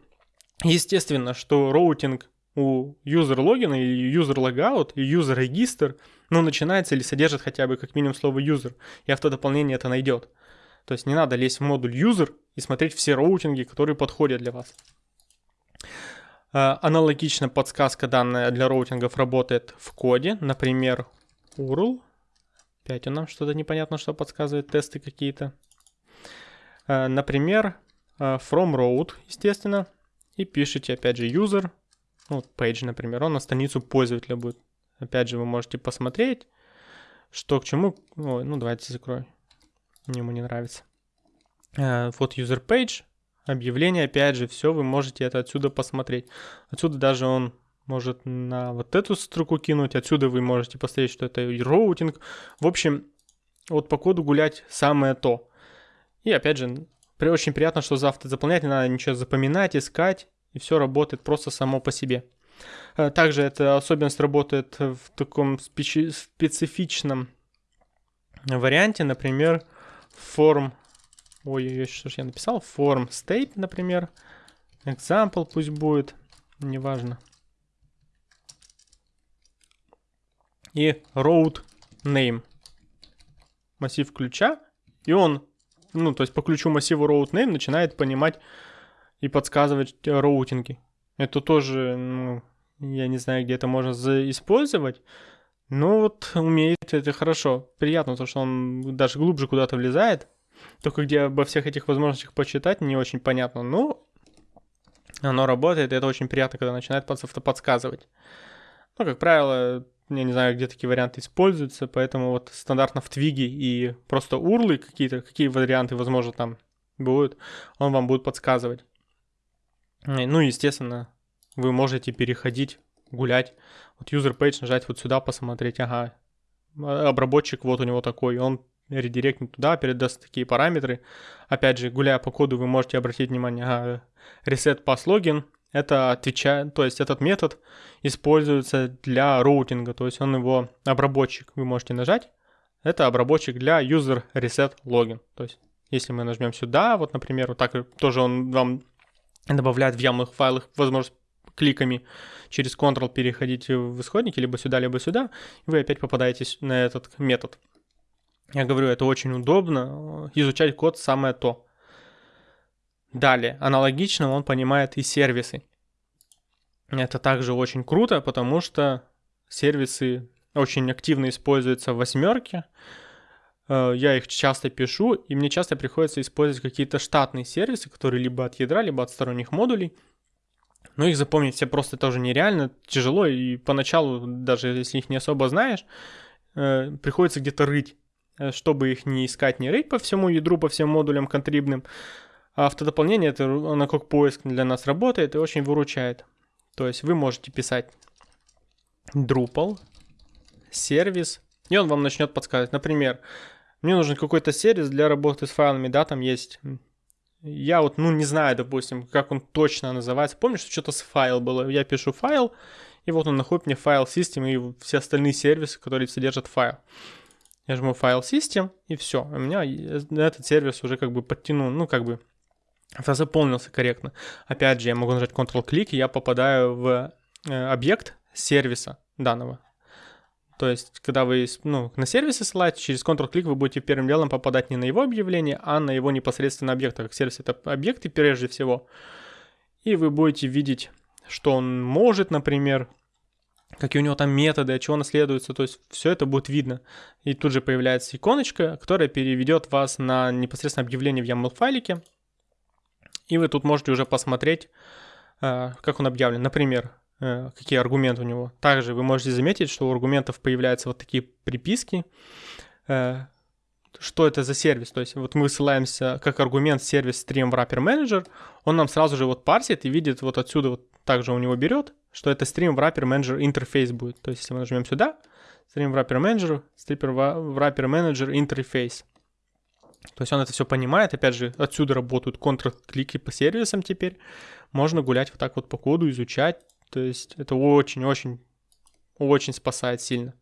естественно, что роутинг у user login а и user logout и user register, ну, начинается или содержит хотя бы как минимум слово user, и автодополнение это найдет. То есть не надо лезть в модуль user и смотреть все роутинги, которые подходят для вас. А, аналогично подсказка данная для роутингов работает в коде, например, URL. Опять он нам что-то непонятно, что подсказывает, тесты какие-то. А, например, а, from route, естественно, и пишите опять же user ну, page, например, он на страницу пользователя будет. Опять же, вы можете посмотреть, что к чему. Ой, ну, давайте закрою. Мне ему не нравится. Э, вот user page, объявление, опять же, все, вы можете это отсюда посмотреть. Отсюда даже он может на вот эту строку кинуть, отсюда вы можете посмотреть, что это роутинг. В общем, вот по коду гулять самое то. И опять же, очень приятно, что завтра заполнять, не надо ничего запоминать, искать и все работает просто само по себе. Э, также эта особенность работает в таком специфичном варианте, например, форм, ой, что же я написал, форм state, например, example пусть будет, неважно. И road name, массив ключа, и он, ну, то есть по ключу массива road name начинает понимать и подсказывать роутинги. Это тоже, ну, я не знаю, где это можно использовать. Но вот умеет это хорошо. Приятно, то, что он даже глубже куда-то влезает. Только где обо всех этих возможностях почитать не очень понятно. Но оно работает, и это очень приятно, когда начинает подсказывать. Ну, как правило, я не знаю, где такие варианты используются, поэтому вот стандартно в Твиге и просто урлы какие-то, какие варианты, возможно, там будут, он вам будет подсказывать. Ну, естественно, вы можете переходить, гулять. Вот user page нажать вот сюда, посмотреть, ага, обработчик вот у него такой, он редиректнет туда, передаст такие параметры. Опять же, гуляя по коду, вы можете обратить внимание, ага, reset pass login, это отвечает, то есть этот метод используется для роутинга, то есть он его обработчик, вы можете нажать, это обработчик для user reset login, то есть если мы нажмем сюда, вот, например, вот так тоже он вам добавляет в YAML файлах возможность кликами через Ctrl переходить в исходники, либо сюда, либо сюда, и вы опять попадаете на этот метод. Я говорю, это очень удобно, изучать код самое то. Далее, аналогично он понимает и сервисы. Это также очень круто, потому что сервисы очень активно используются в восьмерке. Э, я их часто пишу, и мне часто приходится использовать какие-то штатные сервисы, которые либо от ядра, либо от сторонних модулей. Но их запомнить все просто тоже нереально, тяжело, и поначалу, даже если их не особо знаешь, э, приходится где-то рыть, э, чтобы их не искать, не рыть по всему ядру, по всем модулям контрибным, автодополнение, это оно как поиск для нас работает и очень выручает. То есть вы можете писать Drupal, сервис, и он вам начнет подсказывать. Например, мне нужен какой-то сервис для работы с файлами, да, там есть... Я вот, ну, не знаю, допустим, как он точно называется. Помнишь, что-то с файл было? Я пишу файл, и вот он находит мне файл систем и все остальные сервисы, которые содержат файл. Я жму файл system, и все. У меня этот сервис уже как бы подтянул, ну, как бы заполнился корректно. Опять же, я могу нажать Ctrl-клик, и я попадаю в э, объект сервиса данного. То есть, когда вы ну, на сервисе ссылаете, через Ctrl-клик вы будете первым делом попадать не на его объявление, а на его непосредственно объект, так как сервис это объекты прежде всего. И вы будете видеть, что он может, например, какие у него там методы, от чего наследуется, то есть все это будет видно. И тут же появляется иконочка, которая переведет вас на непосредственно объявление в YAML файлике, и вы тут можете уже посмотреть, э, как он объявлен. Например, какие аргументы у него. Также вы можете заметить, что у аргументов появляются вот такие приписки. Э, что это за сервис? То есть вот мы ссылаемся как аргумент сервис Stream Wrapper Manager, он нам сразу же вот парсит и видит вот отсюда вот также у него берет, что это Stream Wrapper Manager интерфейс будет. То есть если мы нажмем сюда, Stream Wrapper Manager, Stream Wrapper Manager интерфейс. То есть он это все понимает. Опять же, отсюда работают контр-клики по сервисам теперь. Можно гулять вот так вот по коду, изучать. То есть это очень-очень, очень спасает сильно.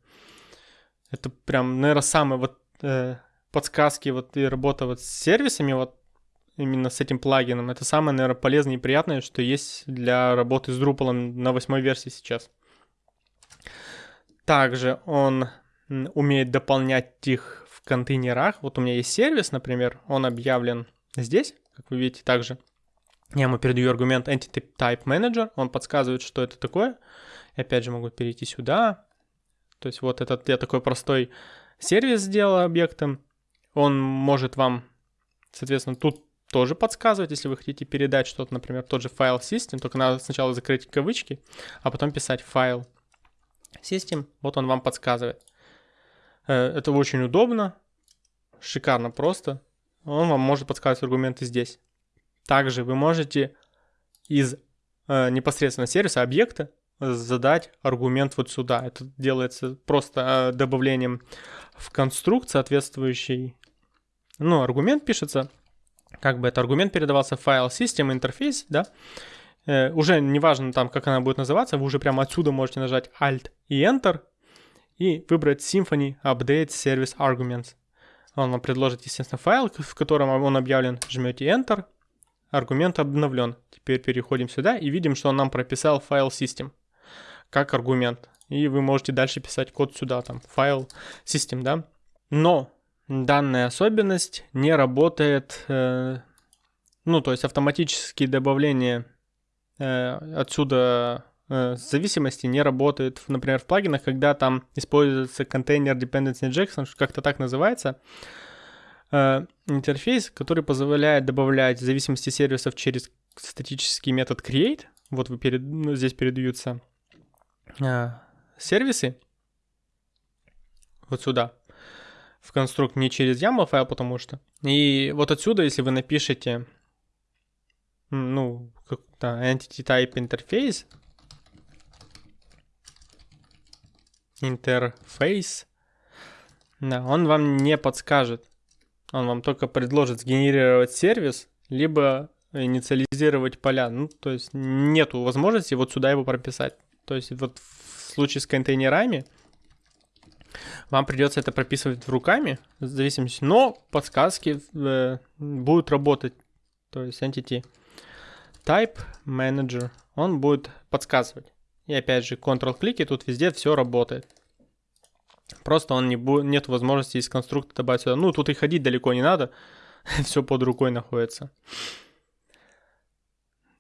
Это прям, наверное, самые вот э, подсказки вот и работа вот с сервисами, вот именно с этим плагином. Это самое, наверное, полезное и приятное, что есть для работы с Drupal на восьмой версии сейчас. Также он умеет дополнять их в контейнерах. Вот у меня есть сервис, например, он объявлен здесь, как вы видите, также. Я ему передаю аргумент Entity Type Manager, он подсказывает, что это такое. И опять же могу перейти сюда. То есть вот этот я такой простой сервис сделал объектом. Он может вам, соответственно, тут тоже подсказывать, если вы хотите передать что-то, например, тот же файл system, только надо сначала закрыть кавычки, а потом писать файл system, вот он вам подсказывает. Э, это очень удобно, шикарно просто. Он вам может подсказывать аргументы здесь. Также вы можете из э, непосредственно сервиса объекта задать аргумент вот сюда. Это делается просто э, добавлением в конструкт соответствующий. Ну, аргумент пишется, как бы это аргумент передавался в файл system интерфейс, да. Э, уже неважно там, как она будет называться, вы уже прямо отсюда можете нажать Alt и Enter, и выбрать Symfony Update Service Arguments. Он вам предложит, естественно, файл, в котором он объявлен. Жмете Enter, аргумент обновлен. Теперь переходим сюда и видим, что он нам прописал файл system как аргумент. И вы можете дальше писать код сюда, там, файл system, да. Но данная особенность не работает, э, ну, то есть автоматические добавления э, отсюда Э, зависимости не работает, например, в плагинах, когда там используется контейнер dependency injection, как-то так называется, интерфейс, который позволяет добавлять зависимости сервисов через статический метод create. Вот вы перед, ну, здесь передаются э, сервисы, вот сюда, в конструкт не через YAML файл, потому что. И вот отсюда, если вы напишете, ну, как-то entity type interface, интерфейс, да, он вам не подскажет. Он вам только предложит сгенерировать сервис, либо инициализировать поля. Ну, то есть нету возможности вот сюда его прописать. То есть вот в случае с контейнерами вам придется это прописывать руками, в зависимости, но подсказки э, будут работать. То есть entity type manager, он будет подсказывать. И опять же, Ctrl-клик, и тут везде все работает. Просто он не будет, нет возможности из конструктора добавить сюда. Ну, тут и ходить далеко не надо. все под рукой находится.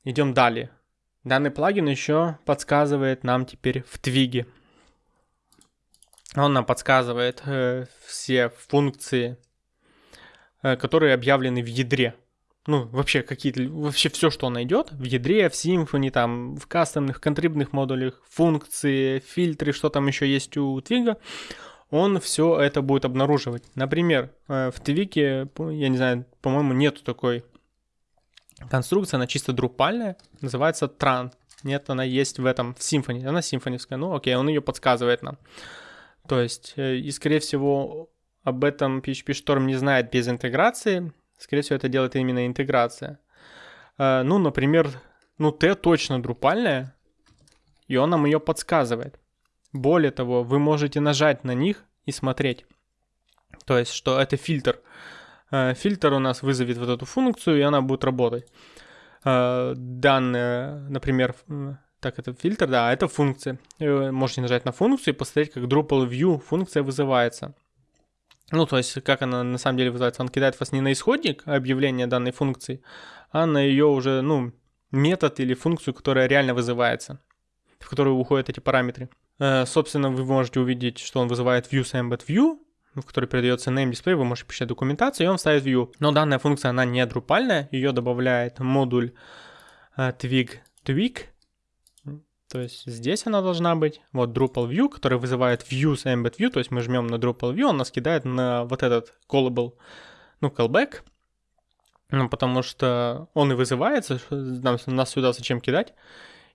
Идем далее. Данный плагин еще подсказывает нам теперь в твиге. Он нам подсказывает э, все функции, э, которые объявлены в ядре. Ну, вообще какие-то, вообще все, что он найдет в ядре, в Symfony, там, в кастомных, контрибных модулях, функции, фильтры, что там еще есть у твига, он все это будет обнаруживать. Например, э, в твике, я не знаю, по-моему, нету такой конструкции, она чисто друпальная, называется Tran. Нет, она есть в этом, в Symfony, она симфоневская, ну окей, он ее подсказывает нам. То есть, э, и скорее всего, об этом PHP Storm не знает без интеграции, скорее всего, это делает именно интеграция. Э, ну, например, ну, T точно друпальная, и он нам ее подсказывает. Более того, вы можете нажать на них и смотреть. То есть, что это фильтр. Э, фильтр у нас вызовет вот эту функцию, и она будет работать. Э, данные, например, так, это фильтр, да, это функция. Можете нажать на функцию и посмотреть, как Drupal View функция вызывается. Ну, то есть, как она на самом деле вызывается. Он кидает вас не на исходник объявления данной функции, а на ее уже, ну, метод или функцию, которая реально вызывается, в которую уходят эти параметры. Э, собственно, вы можете увидеть, что он вызывает views embed view, в который передается name display, вы можете писать документацию, и он ставит view. Но данная функция, она не друпальная, ее добавляет модуль uh, twig twig, то есть здесь она должна быть. Вот Drupal view, который вызывает views embed view, то есть мы жмем на Drupal view, он нас кидает на вот этот callable, ну, callback, ну, потому что он и вызывается, нам, нас сюда зачем кидать.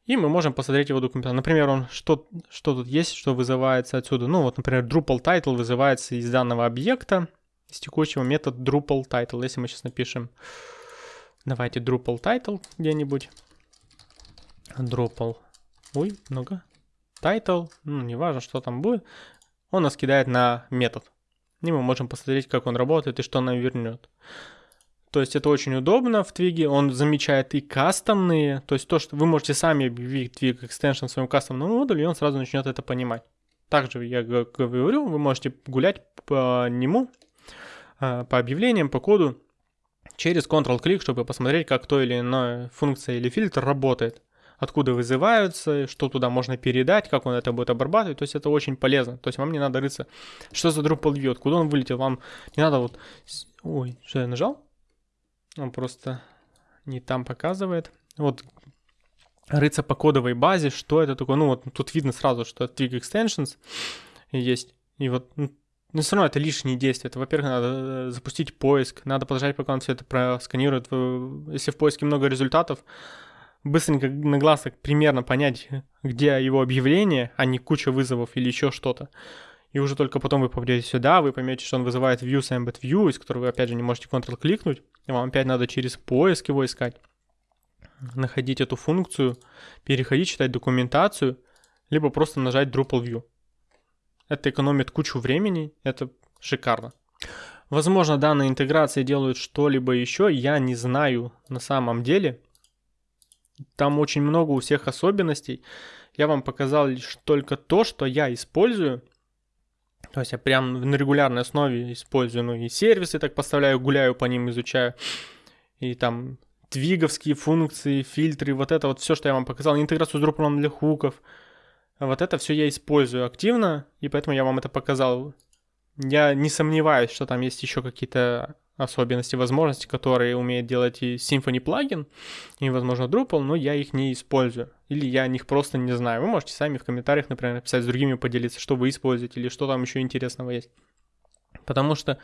И мы можем посмотреть его документацию. Например, он что, что тут есть, что вызывается отсюда. Ну вот, например, Drupal title вызывается из данного объекта, из текущего метода Drupal title. Если мы сейчас напишем, давайте Drupal title где-нибудь. Drupal, ой, много. Title, ну, неважно, что там будет. Он нас кидает на метод. И мы можем посмотреть, как он работает и что нам вернет. То есть это очень удобно в Твиге, он замечает и кастомные, то есть то, что вы можете сами объявить Twig Extension в своем кастомном модуле, и он сразу начнет это понимать. Также я говорю, вы можете гулять по нему, а, по объявлениям, по коду, через Ctrl-клик, чтобы посмотреть, как то или иное функция или фильтр работает откуда вызываются, что туда можно передать, как он это будет обрабатывать. То есть это очень полезно. То есть вам не надо рыться, что за Drupal view, откуда он вылетел. Вам не надо вот... Ой, что я нажал? Он просто не там показывает. Вот рыться по кодовой базе, что это такое. Ну вот тут видно сразу, что это Twig Extensions есть. И вот ну, но все равно это лишние действия. Это, во-первых, надо э, запустить поиск, надо подождать, пока он все это просканирует. Если в поиске много результатов, быстренько на глаз примерно понять, где его объявление, а не куча вызовов или еще что-то и уже только потом вы попадете сюда, вы поймете, что он вызывает views embed view, из которого вы опять же не можете Ctrl-кликнуть, и вам опять надо через поиск его искать, находить эту функцию, переходить, читать документацию, либо просто нажать Drupal view. Это экономит кучу времени, это шикарно. Возможно, данные интеграции делают что-либо еще, я не знаю на самом деле. Там очень много у всех особенностей. Я вам показал лишь только то, что я использую – то есть я прям на регулярной основе использую, ну и сервисы так поставляю, гуляю по ним, изучаю. И там твиговские функции, фильтры, вот это вот все, что я вам показал, интеграцию с Drupal для хуков. Вот это все я использую активно, и поэтому я вам это показал. Я не сомневаюсь, что там есть еще какие-то особенности, возможности, которые умеет делать и Symfony плагин, и, возможно, Drupal, но я их не использую. Или я о них просто не знаю. Вы можете сами в комментариях, например, написать с другими, поделиться, что вы используете, или что там еще интересного есть. Потому что,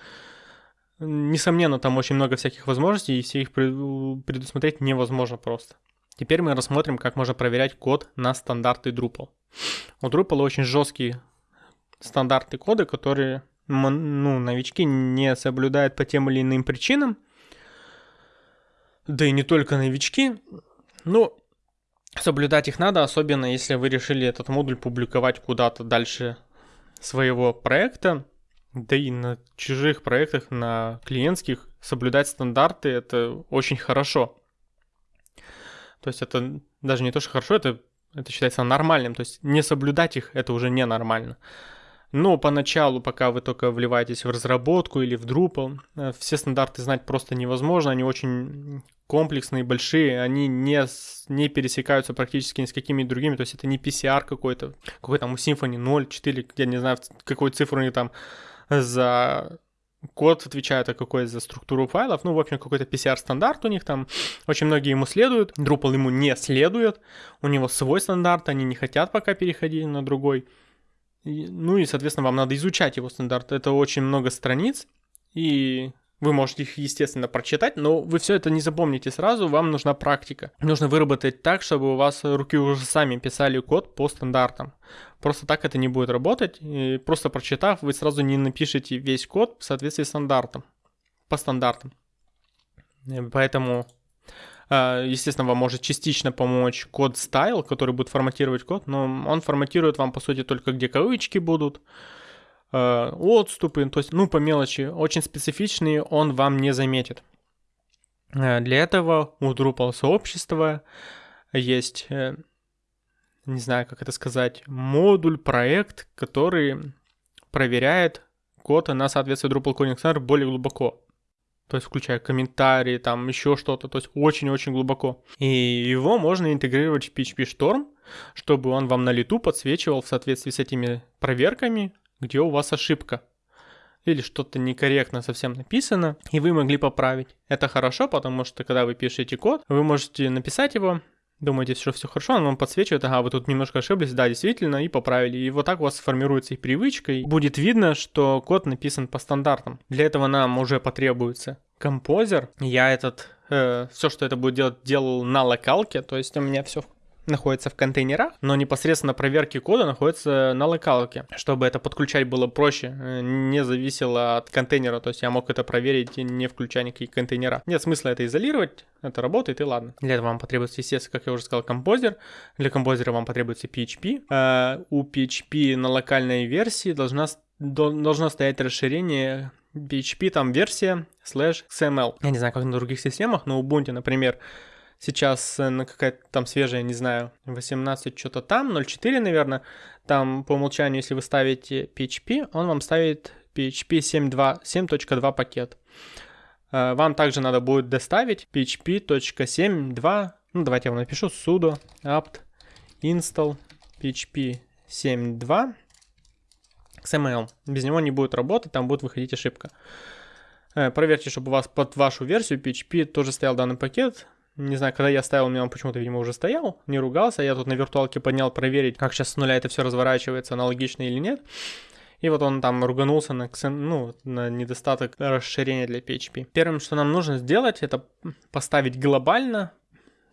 несомненно, там очень много всяких возможностей, и все их предусмотреть невозможно просто. Теперь мы рассмотрим, как можно проверять код на стандарты Drupal. У Drupal очень жесткие стандарты кода, которые ну, новички не соблюдают по тем или иным причинам. Да и не только новички. Ну, соблюдать их надо, особенно если вы решили этот модуль публиковать куда-то дальше своего проекта. Да и на чужих проектах, на клиентских, соблюдать стандарты это очень хорошо. То есть это даже не то, что хорошо, это, это считается нормальным. То есть не соблюдать их это уже ненормально. Но поначалу, пока вы только вливаетесь в разработку или в Drupal, э, все стандарты знать просто невозможно, они очень комплексные, большие, они не, не пересекаются практически ни с какими другими, то есть это не PCR какой-то, какой там у Symfony 0, 4, я не знаю, какую цифру они там за код отвечает, а какой за структуру файлов. Ну, в общем, какой-то PCR-стандарт у них там. Очень многие ему следуют. Drupal ему не следует. У него свой стандарт, они не хотят пока переходить на другой. Ну и, соответственно, вам надо изучать его стандарт. Это очень много страниц, и вы можете их, естественно, прочитать, но вы все это не запомните сразу, вам нужна практика. Нужно выработать так, чтобы у вас руки уже сами писали код по стандартам. Просто так это не будет работать, и просто прочитав, вы сразу не напишите весь код в соответствии с стандартом, по стандартам. Поэтому естественно, вам может частично помочь код style, который будет форматировать код, но он форматирует вам, по сути, только где кавычки будут, а, отступы, то есть, ну, по мелочи, очень специфичные он вам не заметит. А, для этого у Drupal сообщества есть, э, не знаю, как это сказать, модуль, проект, который проверяет код на соответствие Drupal Coding Center более глубоко то есть включая комментарии, там еще что-то, то есть очень-очень глубоко. И его можно интегрировать в PHP Storm, чтобы он вам на лету подсвечивал в соответствии с этими проверками, где у вас ошибка или что-то некорректно совсем написано, и вы могли поправить. Это хорошо, потому что когда вы пишете код, вы можете написать его, думаете, что все хорошо, он вам подсвечивает, ага, вы тут немножко ошиблись, да, действительно, и поправили. И вот так у вас формируется и привычка, и будет видно, что код написан по стандартам. Для этого нам уже потребуется композер. Я этот, э, все, что это будет делать, делал на локалке, то есть у меня все находится в контейнерах, но непосредственно проверки кода находится на локалке. Чтобы это подключать было проще, э, не зависело от контейнера, то есть я мог это проверить, не включая никакие контейнера. Нет смысла это изолировать, это работает и ладно. Для этого вам потребуется, естественно, как я уже сказал, композер. Для композера вам потребуется PHP. Э, у PHP на локальной версии должна, должно стоять расширение PHP там версия slash XML. Я не знаю, как на других системах, но Ubuntu, например, сейчас э, на какая-то там свежая, не знаю, 18 что-то там, 0.4, наверное, там по умолчанию, если вы ставите PHP, он вам ставит PHP 7.2 пакет. Э, вам также надо будет доставить php.7.2, ну давайте я вам напишу sudo apt install php 7.2 XML. Без него не будет работать, там будет выходить ошибка. Э, проверьте, чтобы у вас под вашу версию PHP тоже стоял данный пакет. Не знаю, когда я ставил, у меня он почему-то, видимо, уже стоял, не ругался. Я тут на виртуалке поднял проверить, как сейчас с нуля это все разворачивается, аналогично или нет. И вот он там руганулся на, ну, на недостаток расширения для PHP. Первым, что нам нужно сделать, это поставить глобально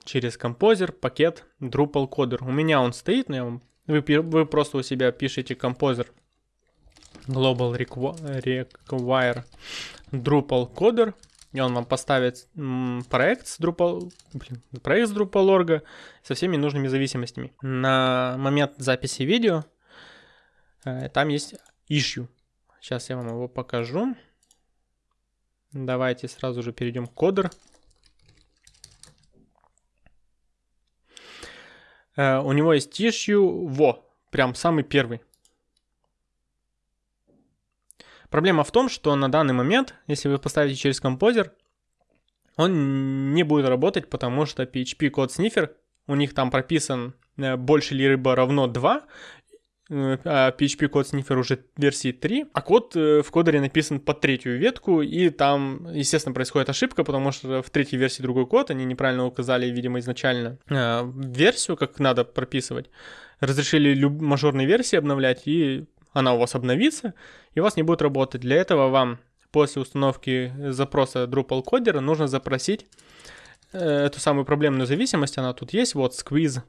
через композер пакет Drupal Coder. У меня он стоит, но я вам... вы, вы просто у себя пишете композер global require Drupal Coder и он вам поставит проект с Drupal, блин, проект с Drupal.org со всеми нужными зависимостями. На момент записи видео э, там есть issue. Сейчас я вам его покажу. Давайте сразу же перейдем к кодер. Э, у него есть issue, во, прям самый первый. Проблема в том, что на данный момент, если вы поставите через композер, он не будет работать, потому что PHP код снифер, у них там прописан э, больше ли рыба равно 2, а PHP код снифер уже версии 3, а код э, в кодере написан под третью ветку, и там, естественно, происходит ошибка, потому что в третьей версии другой код, они неправильно указали, видимо, изначально э, версию, как надо прописывать, разрешили люб- мажорные версии обновлять, и она у вас обновится, и у вас не будет работать. Для этого вам после установки запроса Drupal кодера нужно запросить э, эту самую проблемную зависимость, она тут есть, вот squeeze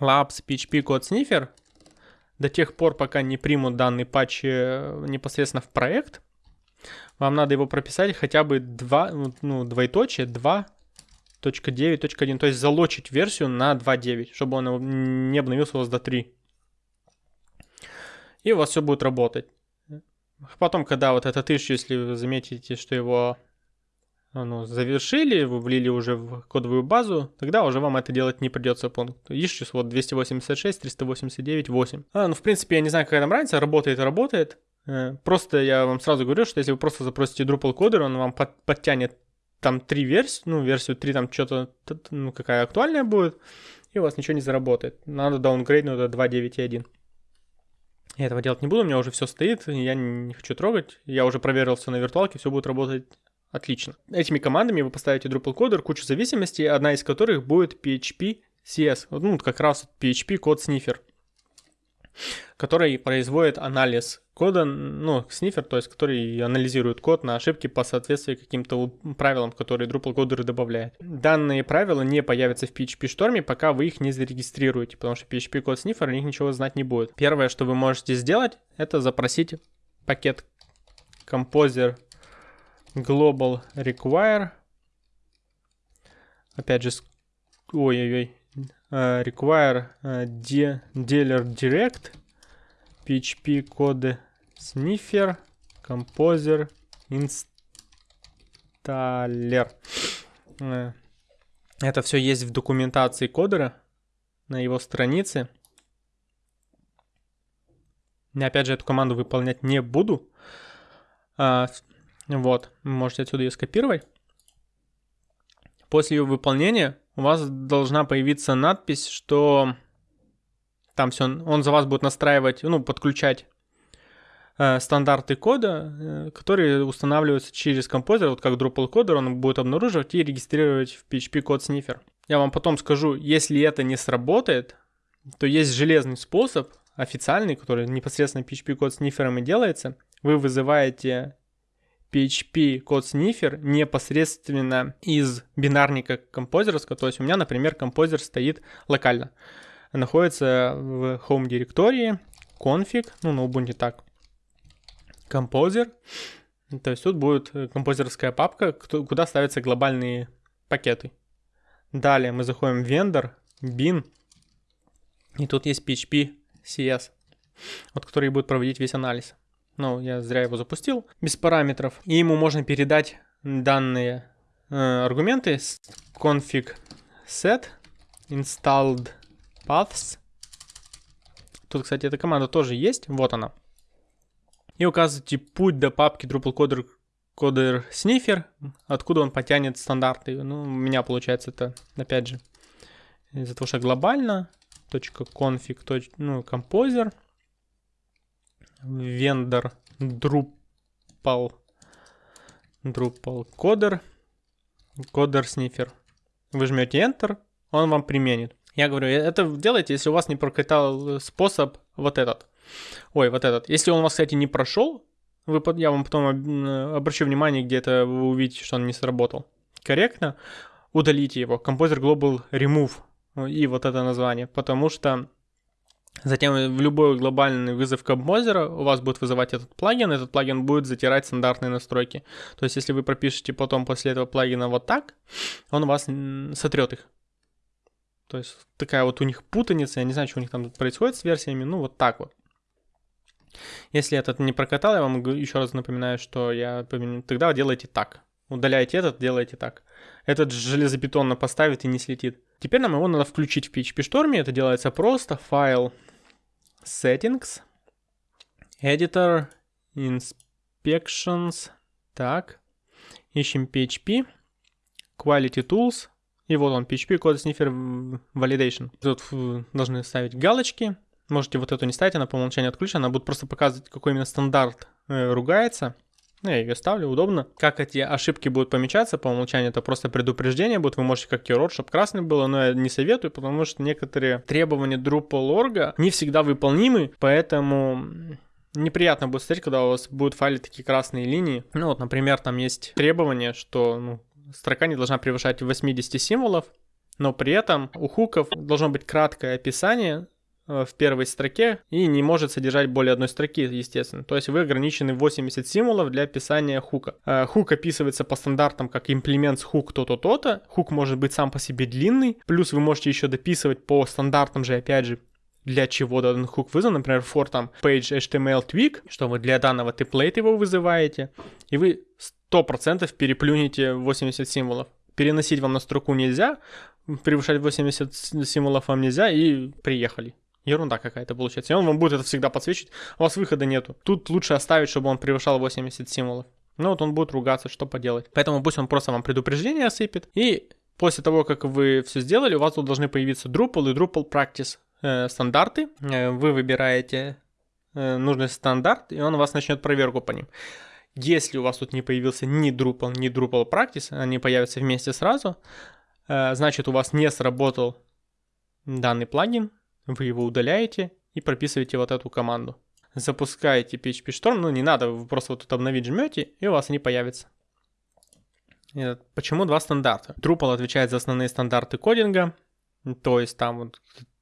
labs php code sniffer, до тех пор, пока не примут данный патч э, непосредственно в проект, вам надо его прописать хотя бы 2, ну, двоеточие 2.9.1, то есть залочить версию на 2.9, чтобы он не обновился у вас до 3. И у вас все будет работать. Потом, когда вот этот issue, если вы заметите, что его ну, завершили, вы влили уже в кодовую базу, тогда уже вам это делать не придется. Пункт issues вот 286, 389, 8. А, ну, в принципе, я не знаю, какая там разница, работает работает. Э, просто я вам сразу говорю, что если вы просто запросите Drupal кодер, он вам под, подтянет там три версии, ну, версию 3 там что-то, ну, какая актуальная будет, и у вас ничего не заработает. Надо даунгрейднуть до 2.9.1. Я этого делать не буду, у меня уже все стоит, я не хочу трогать. Я уже проверил все на виртуалке, все будет работать отлично. Этими командами вы поставите Drupal кодер, кучу зависимостей, одна из которых будет PHP CS, ну как раз PHP код снифер, который производит анализ кода, ну, снифер, то есть который анализирует код на ошибки по соответствии каким-то правилам, которые Drupal кодеры добавляют. Данные правила не появятся в PHP шторме, пока вы их не зарегистрируете, потому что PHP код снифер о них ничего знать не будет. Первое, что вы можете сделать, это запросить пакет Composer Global Require. Опять же, ой-ой-ой, uh, require uh, dealer direct PHP коды sniffer composer installer. Э, это все есть в документации кодера на его странице. Я опять же эту команду выполнять не буду. А, вот, можете отсюда ее скопировать. После ее выполнения у вас должна появиться надпись, что там все, он за вас будет настраивать, ну, подключать э, стандарты кода, э, которые устанавливаются через композер, вот как Drupal кодер, он будет обнаруживать и регистрировать в PHP код снифер. Я вам потом скажу, если это не сработает, то есть железный способ, официальный, который непосредственно PHP код снифером и делается. Вы вызываете PHP код снифер непосредственно из бинарника композерского. То есть у меня, например, композер стоит локально находится в home директории config, ну на Ubuntu так, composer. То есть тут будет композерская папка, куда ставятся глобальные пакеты. Далее мы заходим в vendor, bin, и тут есть PHP CS, вот который будет проводить весь анализ. Ну, я зря его запустил, без параметров. И ему можно передать данные э, аргументы config set installed paths. Тут, кстати, эта команда тоже есть. Вот она. И указываете путь до папки Drupal coder, sniffer, откуда он потянет стандарты. Ну, у меня получается это, опять же, из-за того, что глобально. .config, ну, composer. Vendor Drupal Drupal coder. Coder sniffer. Вы жмете Enter, он вам применит. Я говорю, «Э, это делайте, если у вас не прокатал способ вот этот. Ой, вот этот. Если он у вас, кстати, не прошел, вы, я вам потом обращу внимание, где-то вы увидите, что он не сработал. Корректно. Удалите его. Composer Global Remove. И вот это название. Потому что затем в любой глобальный вызов композера у вас будет вызывать этот плагин. Этот плагин будет затирать стандартные настройки. То есть, если вы пропишете потом после этого плагина вот так, он у вас сотрет их. То есть такая вот у них путаница, я не знаю, что у них там происходит с версиями, ну вот так вот. Если этот не прокатал, я вам еще раз напоминаю, что я тогда делайте так. Удаляйте этот, делайте так. Этот железобетонно поставит и не слетит. Теперь нам его надо включить в PHP Storm. Это делается просто. Файл Settings, Editor, Inspections. Так. Ищем PHP, Quality Tools, и вот он, PHP Code Sniffer Validation. Тут должны ставить галочки. Можете вот эту не ставить, она по умолчанию отключена, она будет просто показывать, какой именно стандарт э, ругается. Ну, я ее ставлю, удобно. Как эти ошибки будут помечаться по умолчанию, это просто предупреждение будет. Вы можете как keyword, чтобы красный было, но я не советую, потому что некоторые требования Drupal.org не всегда выполнимы, поэтому неприятно будет смотреть, когда у вас будут файлы такие красные линии. Ну вот, например, там есть требование, что ну, строка не должна превышать 80 символов, но при этом у хуков должно быть краткое описание Э, в первой строке и не может содержать более одной строки, естественно. То есть вы ограничены 80 символов для описания хука. Э, хук описывается по стандартам как имплемент с хук то-то, то-то. Хук может быть сам по себе длинный. Плюс вы можете еще дописывать по стандартам же, опять же, для чего данный хук вызван, например, for там page HTML tweak, что вы для данного темплейта его вызываете, и вы 100% переплюнете 80 символов. Переносить вам на строку нельзя, превышать 80 символов вам нельзя, и приехали. Ерунда какая-то получается. И он вам будет это всегда подсвечивать. У вас выхода нету. Тут лучше оставить, чтобы он превышал 80 символов. Ну вот он будет ругаться, что поделать. Поэтому пусть он просто вам предупреждение осыпет. И после того, как вы все сделали, у вас тут должны появиться Drupal и Drupal Practice э, стандарты. Э, вы выбираете э, нужный стандарт, и он у вас начнет проверку по ним. Если у вас тут не появился ни Drupal, ни Drupal Practice, они появятся вместе сразу, э, значит у вас не сработал данный плагин, вы его удаляете и прописываете вот эту команду. Запускаете PHP Storm, ну не надо, вы просто вот тут обновить жмете, и у вас они появятся. Почему два стандарта? Drupal отвечает за основные стандарты кодинга, то есть там вот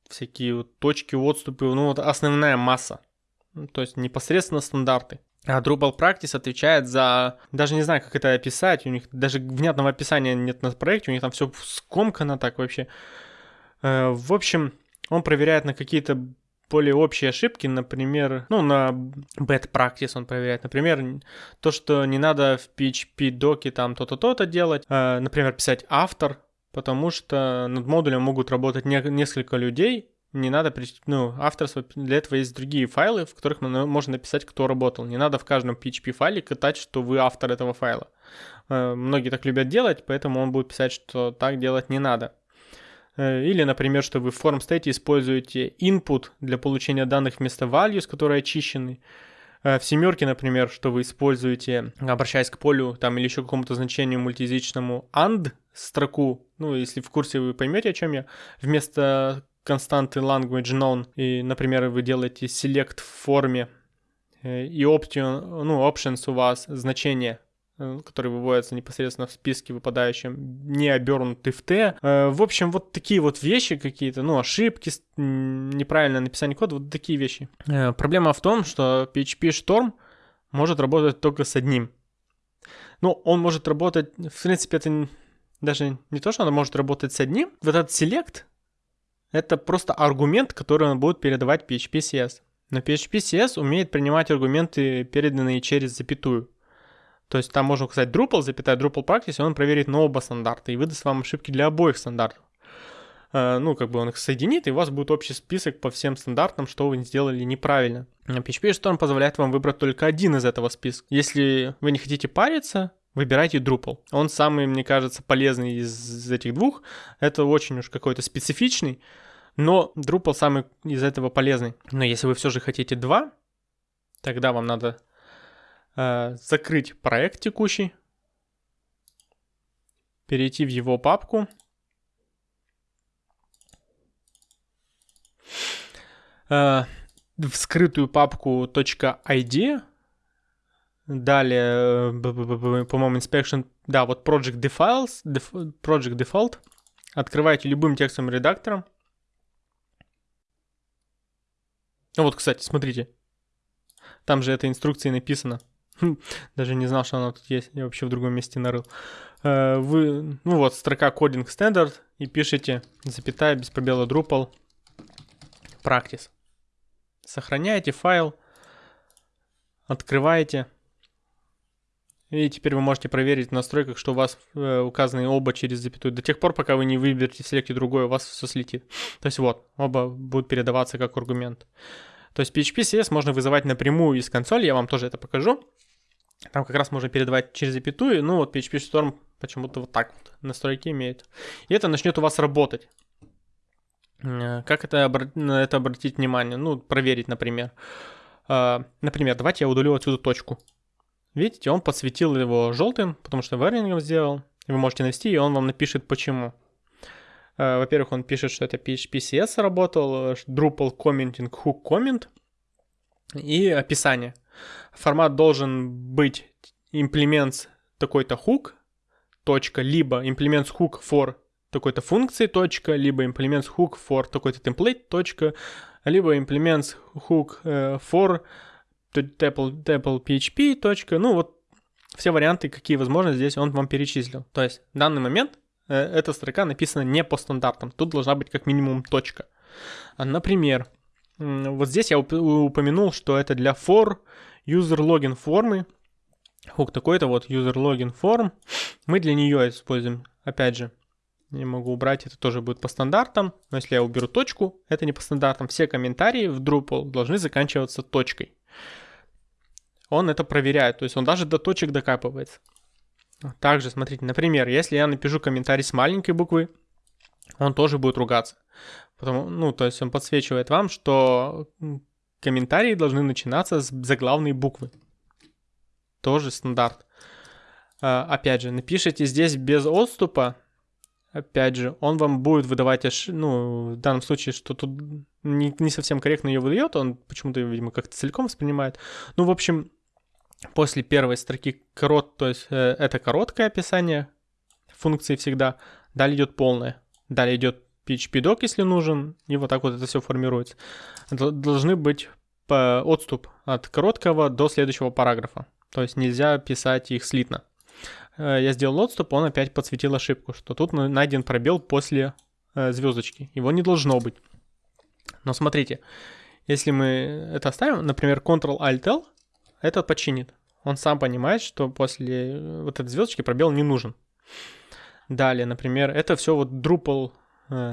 всякие вот точки, отступы, ну вот основная масса, то есть непосредственно стандарты. А Drupal Practice отвечает за... Даже не знаю, как это описать. У них даже внятного описания нет на проекте. У них там все скомкано так вообще. Э, в общем, он проверяет на какие-то более общие ошибки, например, ну, на bad practice он проверяет, например, то, что не надо в PHP доке там то-то, то-то делать, э, например, писать автор, потому что над модулем могут работать не, несколько людей, не надо, ну, авторство, для этого есть другие файлы, в которых можно написать, кто работал. Не надо в каждом PHP файле катать, что вы автор этого файла. Э, многие так любят делать, поэтому он будет писать, что так делать не надо. Э, или, например, что вы в form state используете input для получения данных вместо values, которые очищены. Э, в семерке, например, что вы используете, обращаясь к полю там или еще какому-то значению мультиязычному and строку, ну, если в курсе вы поймете, о чем я, вместо константы language known, и, например, вы делаете select в форме, э, и option, ну, options у вас значение Э, которые выводятся непосредственно в списке выпадающем, не обернуты в Т. Э, в общем, вот такие вот вещи какие-то, ну, ошибки, неправильное написание кода, вот такие вещи. Проблема в том, что PHP Storm может работать только с одним. Ну, он может работать, в принципе, это даже не то, что он может работать с одним. Вот этот select — это просто аргумент, который он будет передавать PHP CS. Но PHP CS умеет принимать аргументы, переданные через запятую. То есть там можно указать Drupal, запятая Drupal Practice, и он проверит на оба стандарта и выдаст вам ошибки для обоих стандартов. Э, ну, как бы он их соединит, и у вас будет общий список по всем стандартам, что вы сделали неправильно. PHP Storm позволяет вам выбрать только один из этого списка. Если вы не хотите париться, выбирайте Drupal. Он самый, мне кажется, полезный из этих двух. Это очень уж какой-то специфичный, но Drupal самый из этого полезный. Но если вы все же хотите два, тогда вам надо Э, закрыть проект текущий, перейти в его папку, э, в скрытую папку .id, далее, э, по-моему, inspection, да, вот project defaults, project default, открываете любым текстовым редактором. Ну вот, кстати, смотрите, там же этой инструкции написано. Даже не знал, что она тут есть. Я вообще в другом месте нарыл. Э, вы, ну вот, строка кодинг стандарт и пишите, запятая, без пробела Drupal, practice. Сохраняете файл, открываете. И теперь вы можете проверить в настройках, что у вас э, указаны оба через запятую. До тех пор, пока вы не выберете в селекте другой, у вас все слетит. То есть вот, оба будут передаваться как аргумент. То есть PHP CS можно вызывать напрямую из консоли, я вам тоже это покажу. Там как раз можно передавать через запятую, ну вот PHP Storm почему-то вот так вот настройки имеет. И это начнет у вас работать. Э, как это, на это обратить внимание? Ну, проверить, например. Э, например, давайте я удалю отсюда точку. Видите, он подсветил его желтым, потому что варнингом сделал. Вы можете навести, и он вам напишет почему. Э, во-первых, он пишет, что это PHP CS работал, Drupal Commenting Hook Comment и описание. Формат должен быть implements такой-то hook, точка, либо implements hook for такой-то функции, точка, либо implements hook for такой-то template, точка, либо implements hook э, for tuple, tuple PHP, точка, ну вот все варианты, какие возможны, здесь он вам перечислил. То есть в данный момент э, эта строка написана не по стандартам, тут должна быть как минимум точка. А, например, вот здесь я упомянул, что это для for user login формы, хук такой-то вот user login form, мы для нее используем, опять же, не могу убрать, это тоже будет по стандартам. Но если я уберу точку, это не по стандартам. Все комментарии в Drupal должны заканчиваться точкой. Он это проверяет, то есть он даже до точек докапывается. Также, смотрите, например, если я напишу комментарий с маленькой буквы, он тоже будет ругаться. Потому, ну, то есть он подсвечивает вам, что комментарии должны начинаться с заглавной буквы. Тоже стандарт. А, опять же, напишите здесь без отступа, опять же, он вам будет выдавать, аж, ну, в данном случае, что тут не, не совсем корректно ее выдает, он почему-то, видимо, как-то целиком воспринимает. Ну, в общем, после первой строки корот, то есть э, это короткое описание функции всегда, далее идет полное, далее идет PHP-док, если нужен, и вот так вот это все формируется. Должны быть отступ от короткого до следующего параграфа, то есть нельзя писать их слитно. Э, я сделал отступ, он опять подсветил ошибку, что тут найден пробел после э, звездочки. Его не должно быть. Но смотрите, если мы это оставим, например, Ctrl-Alt-L, это починит. Он сам понимает, что после э, вот этой звездочки пробел не нужен. Далее, например, это все вот Drupal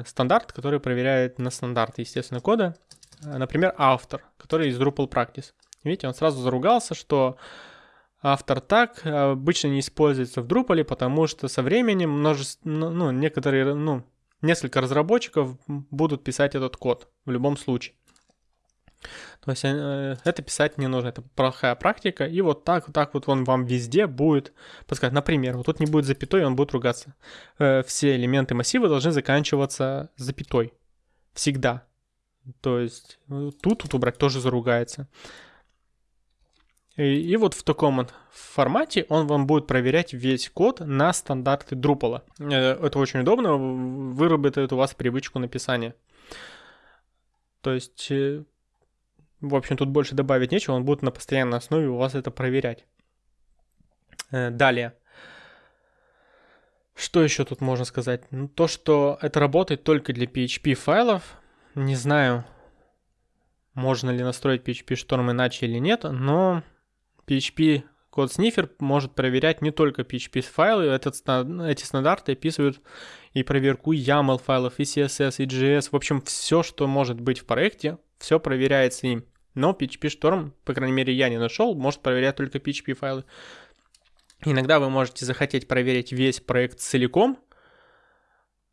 стандарт, который проверяет на стандарт, естественно, кода. Например, автор, который из Drupal Practice. Видите, он сразу заругался, что автор так обычно не используется в Drupal, потому что со временем множество, ну, некоторые, ну, несколько разработчиков будут писать этот код в любом случае. То есть э, это писать не нужно, это плохая практика, и вот так, вот так вот он вам везде будет подсказать. Например, вот тут не будет запятой, он будет ругаться. Э, все элементы массива должны заканчиваться запятой. Всегда. То есть э, тут, тут убрать тоже заругается. И, вот в таком формате он вам будет проверять весь код на стандарты Drupal. Э, это очень удобно, выработает у вас привычку написания. То есть, э, в общем, тут больше добавить нечего, он будет на постоянной основе у вас это проверять. Э, далее. Что еще тут можно сказать? Ну, то, что это работает только для PHP файлов. Не знаю, можно ли настроить PHP Storm иначе или нет, но PHP код снифер может проверять не только PHP файлы, этот, эти стандарты описывают и проверку YAML файлов, и CSS, и JS, в общем, все, что может быть в проекте, все проверяется им. Но PHP Storm, по крайней мере, я не нашел, может проверять только PHP файлы. Иногда вы можете захотеть проверить весь проект целиком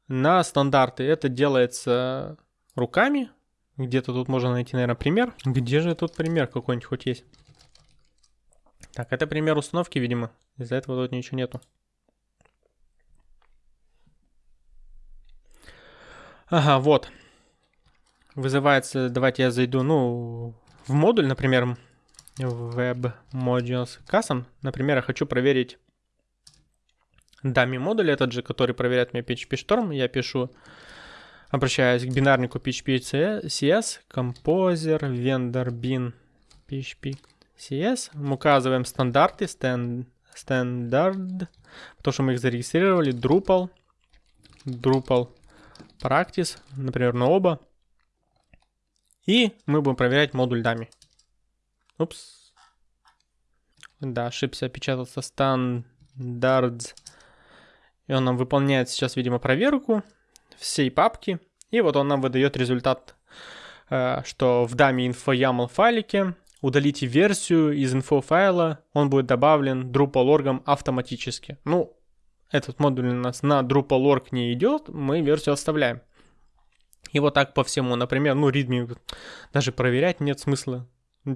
на стандарты. Это делается руками. Где-то тут можно найти, наверное, пример. Где же тут пример какой-нибудь хоть есть? Так, это пример установки, видимо. Из-за этого тут ничего нету. Ага, вот. Вызывается, давайте я зайду, ну, в модуль, например, Web Modules Custom. Например, я хочу проверить dummy модуль, этот же, который проверяет мне PHP Storm. Я пишу, обращаюсь к бинарнику PHP CS, Composer, Vendor Bin, PHP CS. Мы указываем стандарты, stand, standard, потому что мы их зарегистрировали, Drupal, Drupal Practice, например, на оба. И мы будем проверять модуль дами. Упс. Да, ошибся, опечатался standards. И он нам выполняет сейчас, видимо, проверку всей папки. И вот он нам выдает результат, э, что в даме info YAML файлике удалите версию из инфофайла, он будет добавлен Drupal.org автоматически. Ну, этот модуль у нас на Drupal.org не идет, мы версию оставляем. И вот так по всему, например, ну, readme даже проверять нет смысла.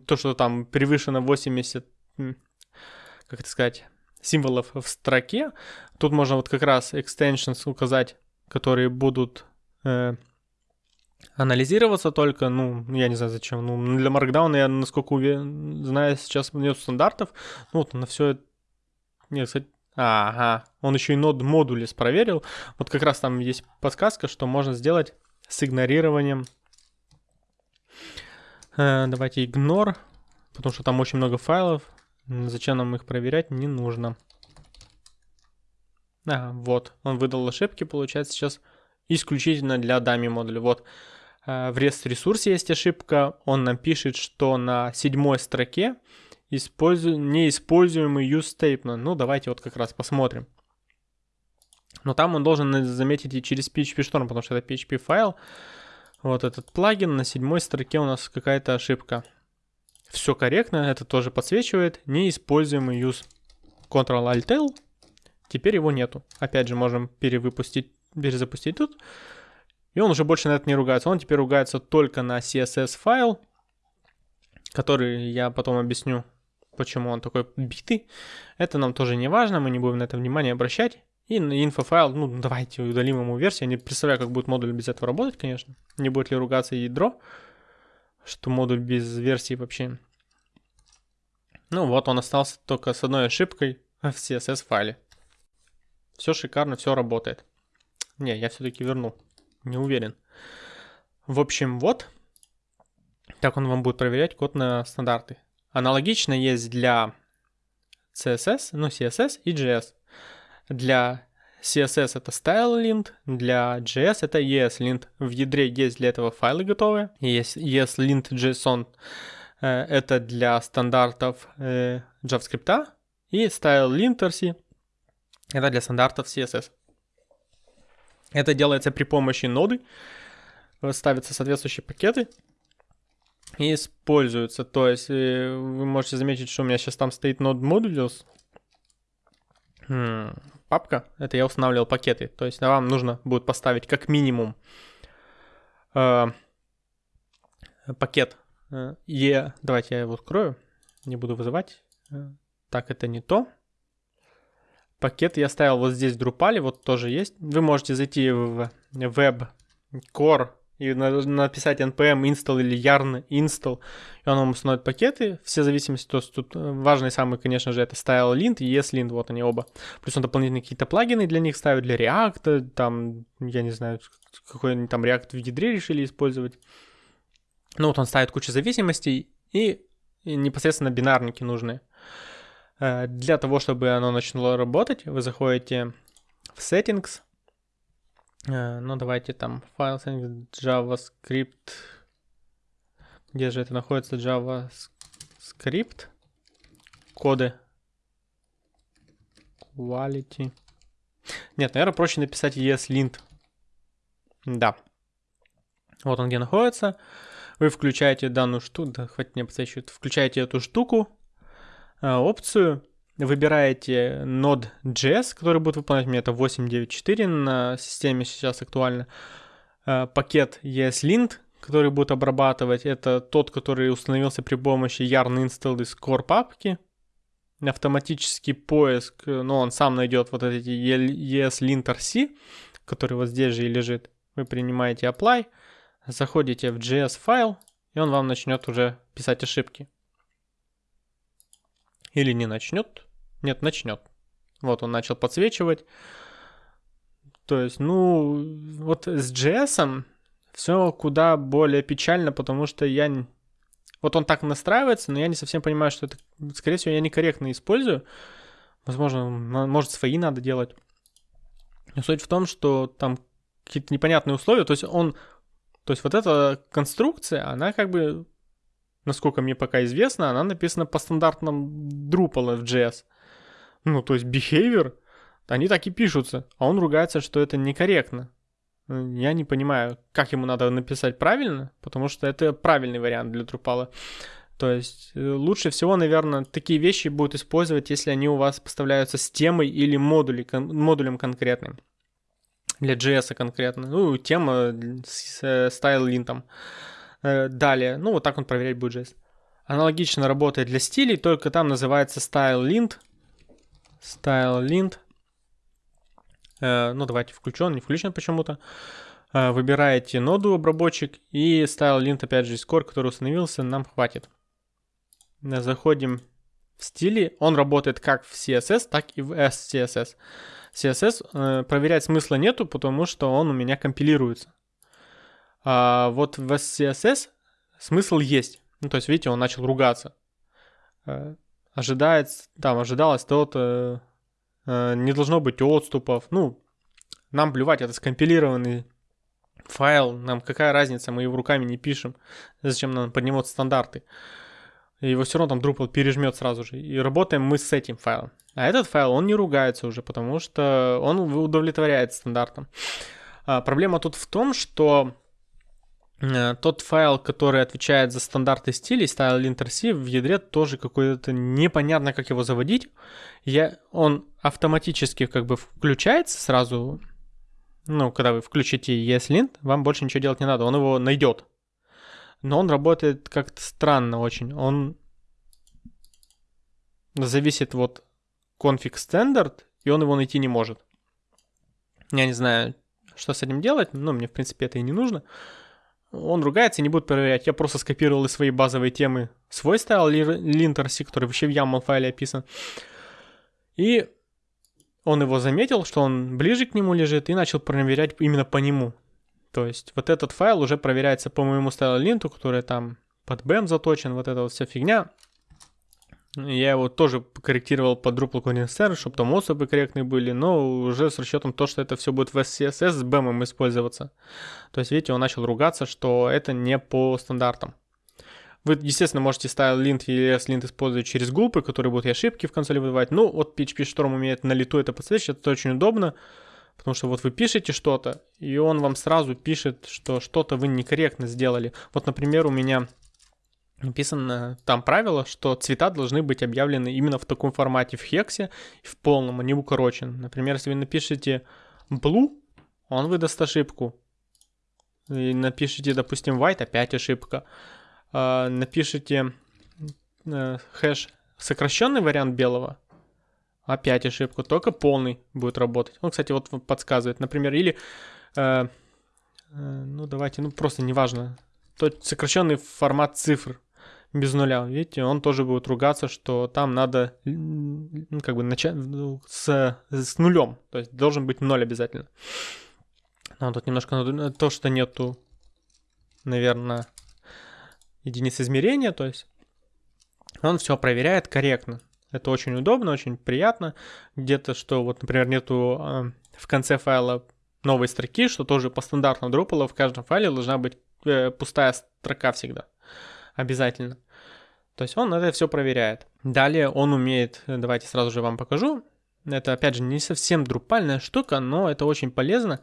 То, что там превышено 80, как это сказать, символов в строке, тут можно вот как раз extensions указать, которые будут э, анализироваться только, ну, я не знаю зачем, ну, для Markdown я, насколько уверен, знаю, сейчас нет стандартов, ну, вот на все это, нет, кстати, ага, он еще и нод модули проверил, вот как раз там есть подсказка, что можно сделать с игнорированием, э, давайте ignore, потому что там очень много файлов, зачем нам их проверять, не нужно. Ага, вот, он выдал ошибки, получается, сейчас исключительно для дами модуля. Вот, э, в REST ресурсе есть ошибка, он нам пишет, что на седьмой строке использу... неиспользуемый use statement. Ну, давайте вот как раз посмотрим. Но там он должен заметить и через PHP Storm, потому что это PHP файл. Вот этот плагин, на седьмой строке у нас какая-то ошибка. Все корректно, это тоже подсвечивает. Неиспользуемый use. Ctrl-Alt-L. Теперь его нету. Опять же, можем перевыпустить перезапустить тут. И он уже больше на это не ругается. Он теперь ругается только на CSS файл, который я потом объясню, почему он такой битый. Это нам тоже не важно, мы не будем на это внимание обращать. И инфофайл, ну давайте удалим ему версию. Я не представляю, как будет модуль без этого работать, конечно. Не будет ли ругаться ядро, что модуль без версии вообще. Ну вот, он остался только с одной ошибкой в CSS файле. Все шикарно, все работает. Не, я все-таки верну. Не уверен. В общем, вот. Так он вам будет проверять код на стандарты. Аналогично есть для CSS, ну CSS и JS. Для CSS это StyleLint, для JS это ESLint. В ядре есть для этого файлы готовые. Есть ESLint JSON. Э, это для стандартов э, JavaScript. И StyleLint это для стандартов CSS. Это делается при помощи ноды. Ставятся соответствующие пакеты и используются. То есть э, вы можете заметить, что у меня сейчас там стоит node modules. Хм, папка. Это я устанавливал пакеты. То есть вам нужно будет поставить как минимум э, пакет E. Давайте я его открою. Не буду вызывать. Э, так, это не то пакет я ставил вот здесь в Drupal, вот тоже есть. Вы можете зайти в web core и написать npm install или yarn install, и он вам установит пакеты, все зависимости, то есть тут э, важный самый, конечно же, это style lint и ESLint, вот они оба. Плюс он дополнительные какие-то плагины для них ставит, для React, там, я не знаю, какой-нибудь там React в ядре решили использовать. Ну вот он ставит кучу зависимостей и, и непосредственно бинарники нужны. Э, для того, чтобы оно начало работать, вы заходите в Settings. Э, ну, давайте там файл JavaScript. Где же это находится? JavaScript. Коды. Quality. Нет, наверное, проще написать ESLint. Да. Вот он где находится. Вы включаете данную штуку, да, хватит мне подсвечивать, включаете эту штуку, опцию, выбираете Node.js, который будет выполнять мне это 8.9.4 на системе сейчас актуально. Э, пакет ESLint, который будет обрабатывать, это тот, который установился при помощи yarn install из core папки. Автоматический поиск, но ну, он сам найдет вот эти ESLint RC, который вот здесь же и лежит. Вы принимаете apply, заходите в JS файл, и он вам начнет уже писать ошибки. Или не начнет? Нет, начнет. Вот он начал подсвечивать. То есть, ну, вот с JS все куда более печально, потому что я... Вот он так настраивается, но я не совсем понимаю, что это, скорее всего, я некорректно использую. Возможно, может, свои надо делать. Суть в том, что там какие-то непонятные условия. То есть он... То есть вот эта конструкция, она как бы насколько мне пока известно, она написана по стандартным Drupal JS. Ну, то есть behavior, они так и пишутся, а он ругается, что это некорректно. Я не понимаю, как ему надо написать правильно, потому что это правильный вариант для Drupal. То есть э, лучше всего, наверное, такие вещи будут использовать, если они у вас поставляются с темой или модули, модулем конкретным. для JS конкретно. Ну, тема с StyleLint. Далее, ну, вот так он проверять будет JS. Аналогично работает для стилей, только там называется StyleLint. StyleLint. Ну, давайте включен, не включен почему-то. Выбираете ноду обработчик и StyleLint, опять же, скор, который установился, нам хватит. Заходим в стиле. Он работает как в CSS, так и в SCSS. CSS э, проверять смысла нету, потому что он у меня компилируется. А вот в SCSS смысл есть. Ну, то есть, видите, он начал ругаться. Э, ожидается, там, ожидалось то-то, э, не должно быть отступов. Ну, нам плевать, это скомпилированный файл, нам какая разница, мы его руками не пишем. Зачем нам поднимать стандарты? его все равно там Drupal пережмет сразу же. И работаем мы с этим файлом. А этот файл, он не ругается уже, потому что он удовлетворяет стандартам. А, проблема тут в том, что тот файл, который отвечает за стандарты стилей, style.linter.c, в ядре тоже какой-то непонятно, как его заводить. Я, он автоматически как бы включается сразу, ну, когда вы включите ESLint, вам больше ничего делать не надо, он его найдет но он работает как-то странно очень. Он зависит вот config standard, и он его найти не может. Я не знаю, что с этим делать, но мне, в принципе, это и не нужно. Он ругается не будет проверять. Я просто скопировал из своей базовой темы свой стайл linterc, который вообще в YAML файле описан. И он его заметил, что он ближе к нему лежит, и начал проверять именно по нему. То есть вот этот файл уже проверяется по моему стайл-линту, который там под BEM заточен, вот эта вот вся фигня. Я его тоже корректировал под Drupal Condenser, чтобы там особы корректные были, но уже с расчетом то, что это все будет в SCSS с BEM использоваться. То есть, видите, он начал ругаться, что это не по стандартам. Вы, естественно, можете style-lint или s-lint использовать через гулпы, которые будут и ошибки в консоли выдавать. Ну, вот PHP Storm умеет на лету это подсвечивать, это очень удобно. Потому что вот вы пишете что-то, и он вам сразу пишет, что что-то вы некорректно сделали. Вот, например, у меня написано там правило, что цвета должны быть объявлены именно в таком формате, в хексе, в полном, а не укорочен. Например, если вы напишете blue, он выдаст ошибку. И напишите, допустим, white, опять ошибка. А, напишите э, хэш сокращенный вариант белого, Опять ошибку, только полный будет работать. Он, кстати, вот подсказывает, например, или, э, э, ну давайте, ну просто неважно, то сокращенный формат цифр без нуля, видите, он тоже будет ругаться, что там надо как бы начать ну, с, с нулем, то есть должен быть ноль обязательно. Но тут немножко то, что нету, наверное, единиц измерения, то есть он все проверяет корректно. Это очень удобно, очень приятно. Где-то, что вот, например, нету э, в конце файла новой строки, что тоже по стандартному Drupal в каждом файле должна быть э, пустая строка всегда. Обязательно. То есть он это все проверяет. Далее он умеет, давайте сразу же вам покажу. Это, опять же, не совсем друпальная штука, но это очень полезно.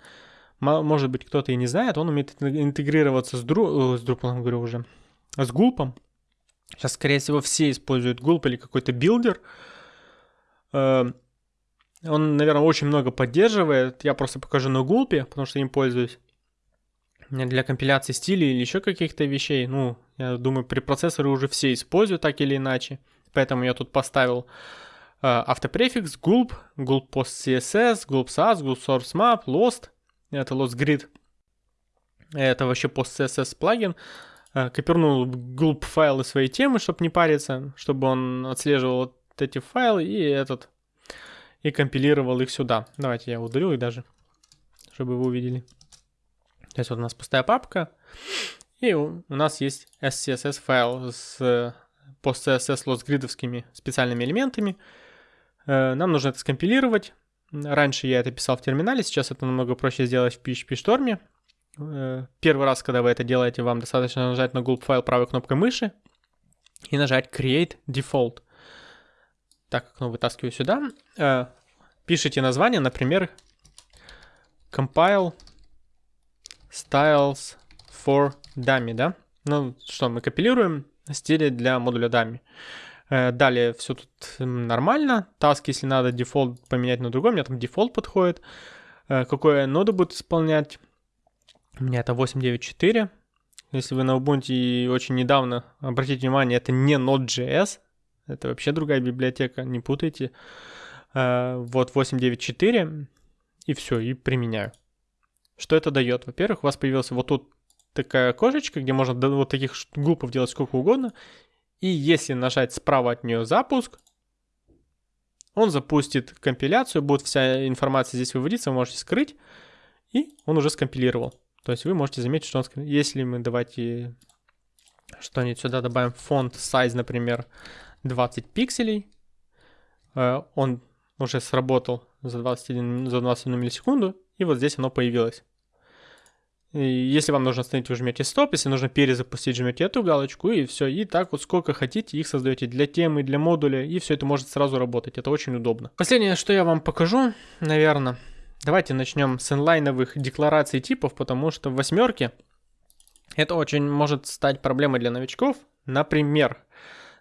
Может быть, кто-то и не знает, он умеет интегрироваться с, дру... Э, с Drupal, говорю уже, с Gulp ом. Сейчас, скорее всего, все используют Gulp или какой-то билдер. Э, он, наверное, очень много поддерживает. Я просто покажу на Gulp, потому что им пользуюсь. Для компиляции стилей или еще каких-то вещей. Ну, я думаю, препроцессоры уже все используют так или иначе. Поэтому я тут поставил э, autoprefix gulp, gulp postcss, gulp sass, gulp source map, lost. Это lost grid. Это вообще post css плагин. Э, копирнул gulp файлы своей темы, чтобы не париться, чтобы он отслеживал вот эти файлы и этот и компилировал их сюда. Давайте я удалю их даже, чтобы вы увидели. То есть вот у нас пустая папка, и у нас есть SCSS файл с PostCSS лосгридовскими специальными элементами. Э, нам нужно это скомпилировать. Раньше я это писал в терминале, сейчас это намного проще сделать в PHP Storm. Э, первый раз, когда вы это делаете, вам достаточно нажать на gulp файл правой кнопкой мыши и нажать Create Default. Так, окно вытаскиваю сюда. Э, пишите название, например, Compile Styles for Dummy, да? Ну, что, мы компилируем стили для модуля Dummy. Э, далее все тут нормально. Task, если надо, дефолт поменять на другой. У меня там дефолт подходит. э, какое нода будет исполнять. У меня это 894. Если вы на Ubuntu очень недавно, обратите внимание, это не Node.js, это вообще другая библиотека, не путайте. Э, вот 894, и все, и применяю. Что это дает? Во-первых, у вас появился вот тут такое окошечко, где можно вот таких Gulp ов делать сколько угодно. И если нажать справа от нее запуск, он запустит компиляцию, будет вся информация здесь выводиться, вы можете скрыть, и он уже скомпилировал. То есть вы можете заметить, что он... Если мы давайте что-нибудь сюда добавим, фонд size, например, 20 пикселей, э, он уже сработал за 21, за 21 миллисекунду, и вот здесь оно появилось. Если вам нужно остановить, вы жмете стоп, если нужно перезапустить, жмете эту галочку, и все. И так вот сколько хотите, их создаете для темы, для модуля, и все это может сразу работать. Это очень удобно. Последнее, что я вам покажу, наверное, давайте начнем с инлайновых деклараций типов, потому что в восьмерке это очень может стать проблемой для новичков. Например,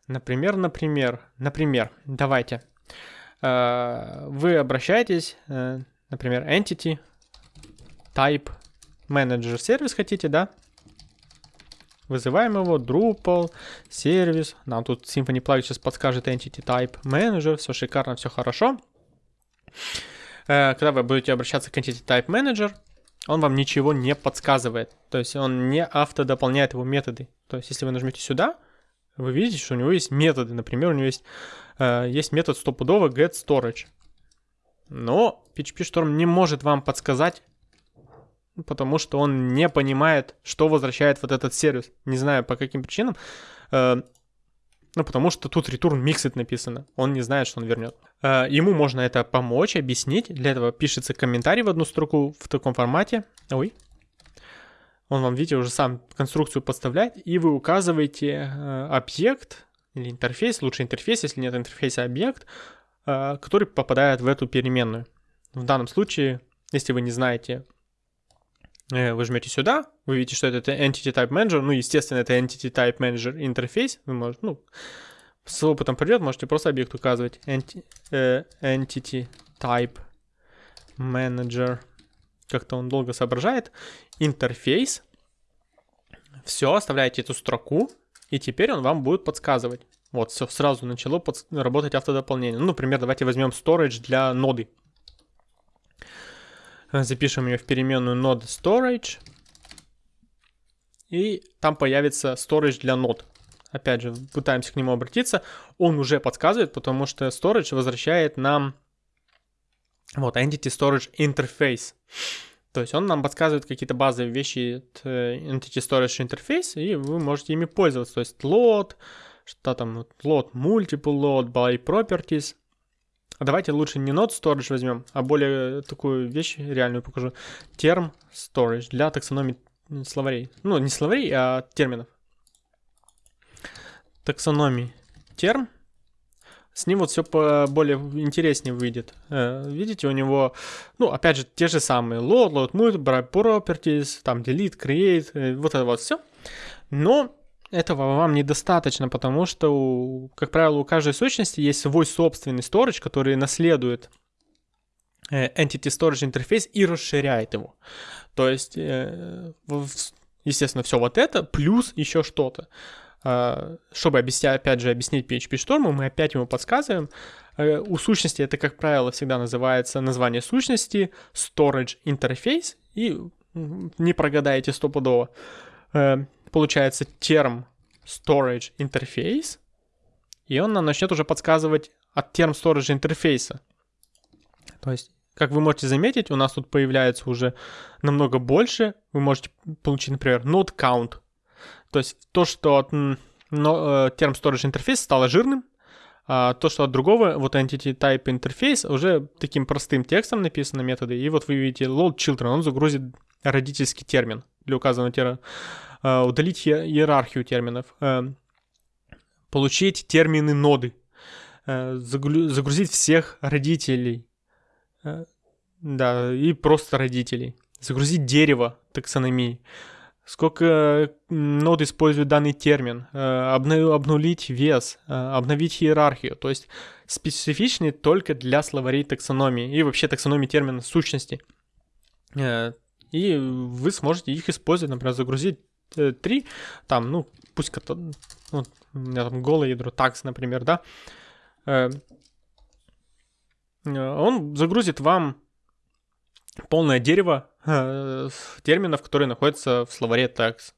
например, например, например, давайте. Э, вы обращаетесь, э, например, entity, type, менеджер сервис хотите, да? Вызываем его, Drupal, сервис. Нам тут Symfony Plugin сейчас подскажет Entity Type Manager. Все шикарно, все хорошо. Э, когда вы будете обращаться к Entity Type Manager, он вам ничего не подсказывает. То есть он не автодополняет его методы. То есть если вы нажмете сюда, вы видите, что у него есть методы. Например, у него есть, э, есть метод стопудово get storage. Но PHP Storm не может вам подсказать, потому что он не понимает, что возвращает вот этот сервис. Не знаю по каким причинам. Э, ну, потому что тут return mixed написано. Он не знает, что он вернет. Э, ему можно это помочь, объяснить. Для этого пишется комментарий в одну строку в таком формате. Ой. Он вам, видите, уже сам конструкцию подставляет. И вы указываете э, объект или интерфейс, лучше интерфейс, если нет интерфейса, объект, который попадает в эту переменную. В данном случае, если вы не знаете вы жмете сюда, вы видите, что это Entity Type Manager, ну, естественно, это Entity Type Manager интерфейс, вы можете, ну, с опытом придет, можете просто объект указывать Enti, э, Entity Type Manager, как-то он долго соображает, интерфейс, все, оставляете эту строку, и теперь он вам будет подсказывать. Вот, все, сразу начало работать автодополнение. Ну, например, давайте возьмем storage для ноды. Запишем ее в переменную node storage. И там появится storage для нод. Опять же, пытаемся к нему обратиться. Он уже подсказывает, потому что storage возвращает нам вот entity storage interface. То есть он нам подсказывает какие-то базовые вещи э, Entity Storage Interface, и вы можете ими пользоваться. То есть load, что там, load multiple load by properties. Давайте лучше не Node Storage возьмем, а более такую вещь реальную покажу. Term Storage для таксономии словарей. Ну, не словарей, а терминов. Таксономии терм. С ним вот все более интереснее выйдет. Э, видите, у него, ну, опять же, те же самые load, load, move, properties, там delete, create, э, вот это вот все. Но этого вам недостаточно, потому что, как правило, у каждой сущности есть свой собственный storage, который наследует э, Entity Storage интерфейс и расширяет его. То есть, э, естественно, все вот это, плюс еще что-то. А, чтобы объяснять, опять же, объяснить PHP шторму, мы опять ему подсказываем. Э, у сущности это, как правило, всегда называется название сущности, storage interface, и не прогадаете стопудово получается term storage interface, и он нам начнет уже подсказывать от term storage интерфейса. То есть, как вы можете заметить, у нас тут появляется уже намного больше. Вы можете получить, например, node count. То есть то, что от но, э, term storage интерфейс стало жирным, а то, что от другого, вот entity type интерфейс, уже таким простым текстом написаны методы. И вот вы видите load children, он загрузит родительский термин для указанного термина. Э, удалить иерархию терминов, э, получить термины ноды, э, загрузить всех родителей, да, и просто родителей, загрузить дерево таксономии, сколько нод использует данный термин, обнулить вес, обновить иерархию, то есть специфичный только для словарей таксономии и вообще таксономии термина сущности. И вы сможете их использовать, например, загрузить 3, там, ну, пусть вот, у меня там голое ядро, такс, например, да, он загрузит вам полное дерево терминов, которые находятся в словаре tags.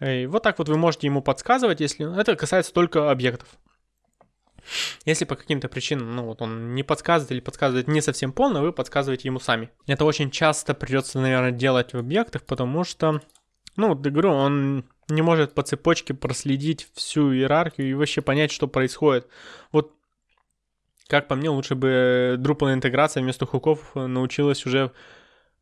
И вот так вот вы можете ему подсказывать, если это касается только объектов. Если по каким-то причинам, ну вот он не подсказывает или подсказывает не совсем полно, вы подсказываете ему сами. Это очень часто придется, наверное, делать в объектах, потому что, ну вот говорю, он не может по цепочке проследить всю иерархию и вообще понять, что происходит. Вот как по мне, лучше бы Drupal интеграция вместо хуков научилась уже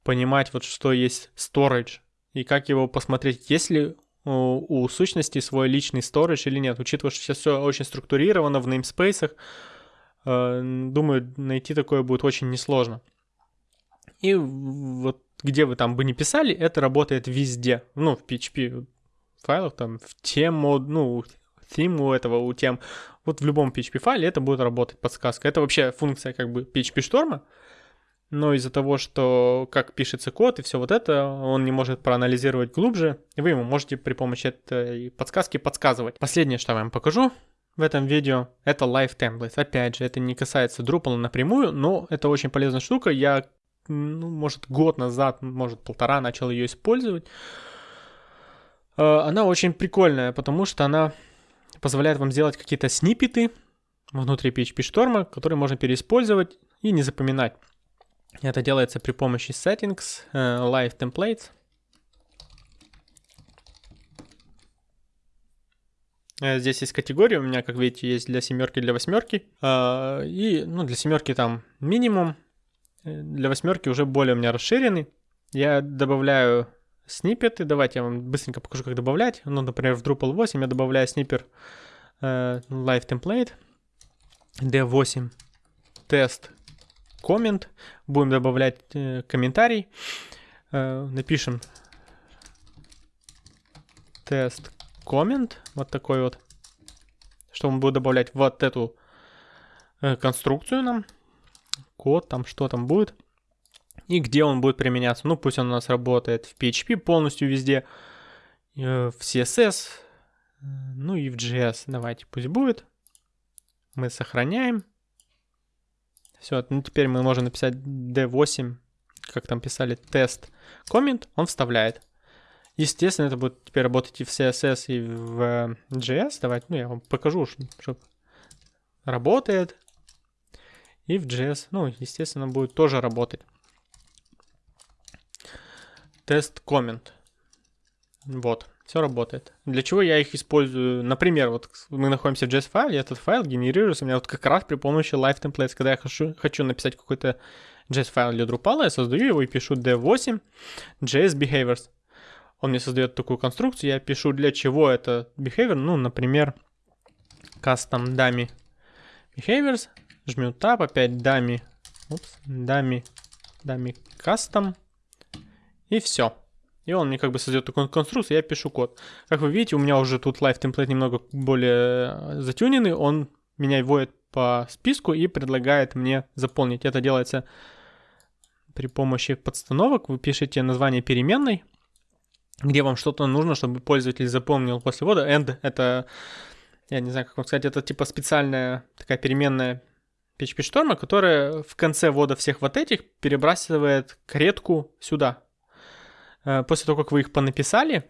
понимать, вот что есть storage и как его посмотреть, есть ли у сущности свой личный storage или нет, учитывая, что сейчас все очень структурировано в namespace, э, думаю, найти такое будет очень несложно. И вот где вы там бы не писали, это работает везде. Ну, в PHP файлах, там, в тему, ну, theme у этого, у тем. Вот в любом PHP файле это будет работать подсказка. Это вообще функция как бы PHP шторма, но из-за того, что как пишется код и все вот это, он не может проанализировать глубже, и вы ему можете при помощи этой подсказки подсказывать. Последнее, что я вам покажу в этом видео, это Live Templates. Опять же, это не касается Drupal напрямую, но это очень полезная штука. Я, ну, может, год назад, может, полтора начал ее использовать. Э, она очень прикольная, потому что она позволяет вам сделать какие-то сниппеты внутри PHP шторма, которые можно переиспользовать и не запоминать. Это делается при помощи settings, э, live templates. Э, здесь есть категории, у меня, как видите, есть для семерки, для восьмерки. И ну, для семерки там минимум, для восьмерки уже более у меня расширенный. Я добавляю сниппеты. Давайте я вам быстренько покажу, как добавлять. Ну, например, в Drupal 8 я добавляю сниппер live template. D8 тест коммент, будем добавлять э, комментарий, э, напишем тест коммент, вот такой вот, что он будет добавлять? Вот эту э, конструкцию нам, код там, что там будет, и где он будет применяться. Ну, пусть он у нас работает в PHP полностью везде, э, в CSS, ну и в JS. Давайте, пусть будет. Мы сохраняем. Все, ну теперь мы можем написать D8, как там писали, тест коммент, он вставляет. Естественно, это будет теперь работать и в CSS, и в JS. Давайте, ну я вам покажу, чтобы работает. И в JS, ну, естественно, будет тоже работать. Тест коммент. Вот. Все работает. Для чего я их использую? Например, вот мы находимся в JS-файле, этот файл генерируется у меня вот как раз при помощи live templates. Когда я хочу, хочу написать какой-то JS-файл для Drupal, я создаю его и пишу d8 JS behaviors. Он мне создает такую конструкцию, я пишу для чего это behavior, ну, например, custom dummy behaviors, жму tab, опять dummy, упс, dummy, dummy custom, и все. И он мне как бы создает такую конструкцию, я пишу код. Как вы видите, у меня уже тут live template немного более э, затюненный, он меня вводит по списку и предлагает мне заполнить. Это делается при помощи подстановок. Вы пишете название переменной, где вам что-то нужно, чтобы пользователь запомнил после ввода. End — это, я не знаю, как вам сказать, это типа специальная такая переменная PHP шторма, которая в конце ввода всех вот этих перебрасывает каретку сюда, Э, после того, как вы их понаписали,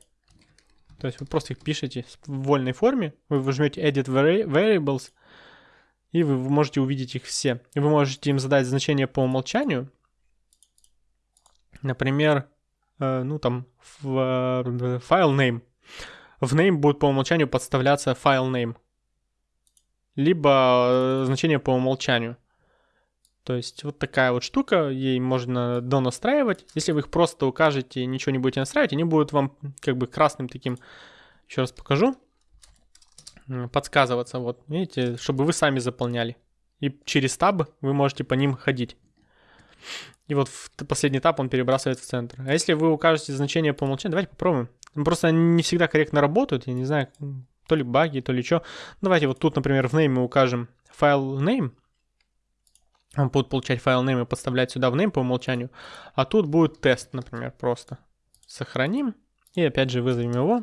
то есть вы просто их пишете в вольной форме, вы возьмете Edit Variables, и вы можете увидеть их все. И вы можете им задать значение по умолчанию. Например, э, ну там, в файл name. В name будет по умолчанию подставляться файл name. Либо э, значение по умолчанию. То есть вот такая вот штука, ей можно донастраивать. Если вы их просто укажете и ничего не будете настраивать, они будут вам как бы красным таким, еще раз покажу, подсказываться. Вот, видите, чтобы вы сами заполняли. И через таб вы можете по ним ходить. И вот в последний этап он перебрасывает в центр. А если вы укажете значение по умолчанию, давайте попробуем. Просто они не всегда корректно работают, я не знаю, то ли баги, то ли что. Давайте вот тут, например, в name мы укажем файл name, Он будет получать файл name и подставлять сюда в name по умолчанию. А тут будет тест, например, просто. Сохраним. И опять же вызовем его.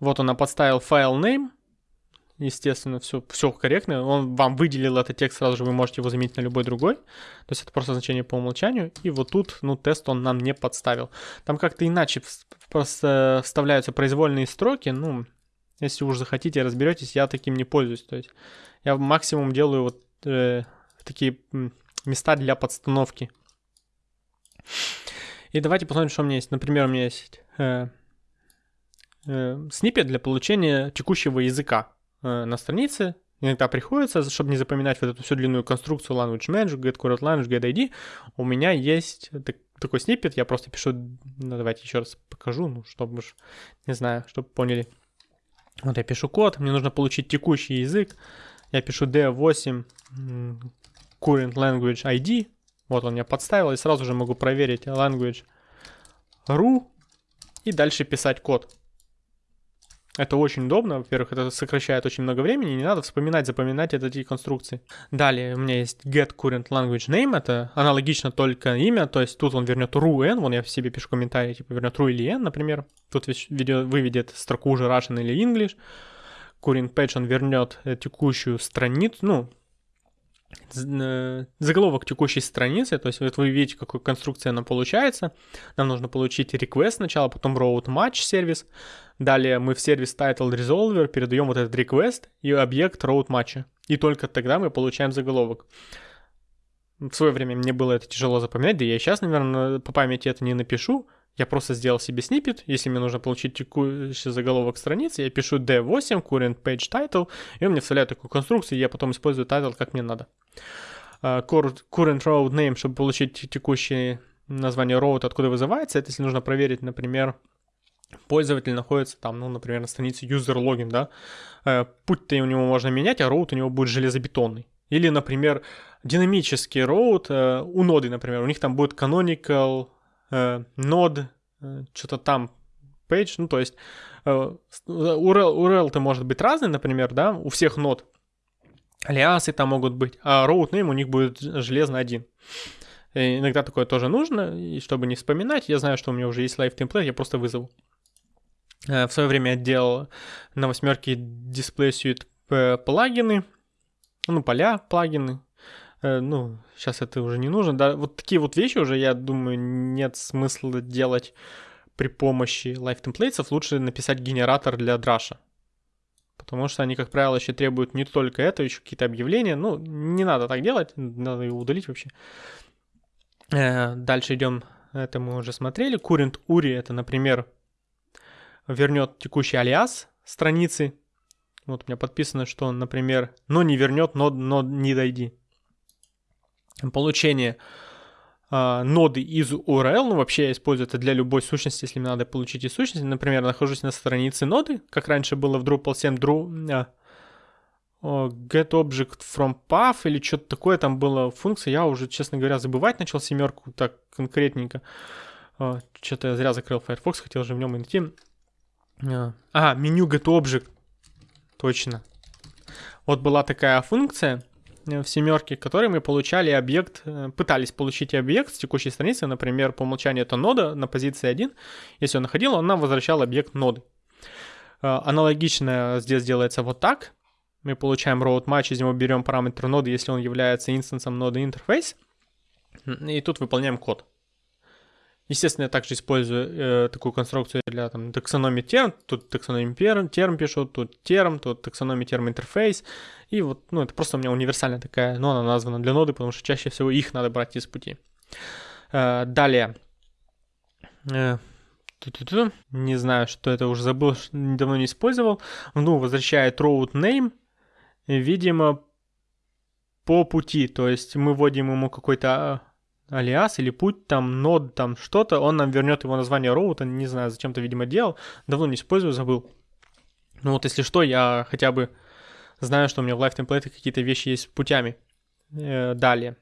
Вот он подставил файл name. Естественно, все, все корректно. Он вам выделил этот текст, сразу же вы можете его заменить на любой другой. То есть это просто значение по умолчанию. И вот тут, ну, тест он нам не подставил. Там как-то иначе просто вставляются произвольные строки. Ну, если уж захотите, разберетесь, я таким не пользуюсь. То есть я максимум делаю вот э, такие места для подстановки. И давайте посмотрим, что у меня есть. Например, у меня есть э, э, снипет для получения текущего языка на странице. Иногда приходится, чтобы не запоминать вот эту всю длинную конструкцию language manager, get current language, get ID. У меня есть так, такой снипет, я просто пишу, ну, давайте еще раз покажу, ну, чтобы, не знаю, чтобы поняли. Вот я пишу код, мне нужно получить текущий язык. Я пишу D8 current language ID. Вот он меня подставил, и сразу же могу проверить language ru и дальше писать код. Это очень удобно. Во-первых, это сокращает очень много времени, не надо вспоминать, запоминать эти конструкции. Далее у меня есть get current language name, это аналогично только имя, то есть тут он вернет ru n, вон я в себе пишу комментарий, типа вернет ru или n, например. Тут видео выведет строку уже Russian или English. Current page он вернет э, текущую страницу, ну, заголовок текущей страницы, то есть вот вы видите, какой конструкция она получается. Нам нужно получить request сначала, потом route match сервис. Далее мы в сервис title resolver передаем вот этот request и объект route match. И только тогда мы получаем заголовок. В свое время мне было это тяжело запоминать, да я сейчас, наверное, по памяти это не напишу. Я просто сделал себе снипет. Если мне нужно получить текущий заголовок страницы, я пишу d8 current page title, и он мне вставляет такую конструкцию, и я потом использую title как мне надо. Uh, current road name, чтобы получить текущее название road, откуда вызывается, это если нужно проверить, например, пользователь находится там, ну, например, на странице user login, да, uh, путь-то у него можно менять, а road у него будет железобетонный. Или, например, динамический road uh, у ноды, например, у них там будет canonical э, нод, э, что-то там, page, ну, то есть э, URL, URL-то может быть разный, например, да, у всех нод, алиасы там могут быть, а route name у них будет железно один. И иногда такое тоже нужно, и чтобы не вспоминать, я знаю, что у меня уже есть live template, я просто вызову. В свое время я делал на восьмерке Display Suite плагины, ну, поля, плагины, ну, сейчас это уже не нужно. Да, вот такие вот вещи уже, я думаю, нет смысла делать при помощи live templates. Лучше написать генератор для драша. Потому что они, как правило, еще требуют не только это, еще какие-то объявления. Ну, не надо так делать, надо его удалить вообще. Э, дальше идем, это мы уже смотрели. Current URI, это, например, вернет текущий алиас страницы. Вот у меня подписано, что он, например, но не вернет, но, но не дойди получение э, ноды из URL, ну вообще я использую это для любой сущности, если мне надо получить из сущности. Например, нахожусь на странице ноды, как раньше было в Drupal 7 Dru, э, get object from path или что-то такое там было функция. Я уже, честно говоря, забывать начал семерку так конкретненько. Что-то я зря закрыл Firefox, хотел же в нем найти. Э, а, меню get object. Точно. Вот была такая функция, в семерке, которые мы получали объект, э, пытались получить объект с текущей страницы, например, по умолчанию это нода на позиции 1. Если он находил, он нам возвращал объект ноды. Э, аналогично здесь делается вот так. Мы получаем road match, из него берем параметр ноды, если он является инстансом ноды интерфейс. И тут выполняем код. Естественно, я также использую э, такую конструкцию для там, таксономии терм. Тут таксономии терм, терм пишу, тут терм, тут таксономия терм интерфейс. И вот, ну, это просто у меня универсальная такая, но она названа для ноды, потому что чаще всего их надо брать из пути. Э, далее. Э, не знаю, что это уже забыл, давно не использовал. Ну, возвращает road name. Видимо, по пути. То есть мы вводим ему какой-то а, алиас или путь, там, нод, там, что-то, он нам вернет его название роута, не знаю, зачем-то, видимо, делал, давно не использую, забыл. Ну вот, если что, я хотя бы знаю, что у меня в Live Template какие-то вещи есть путями. Э, далее.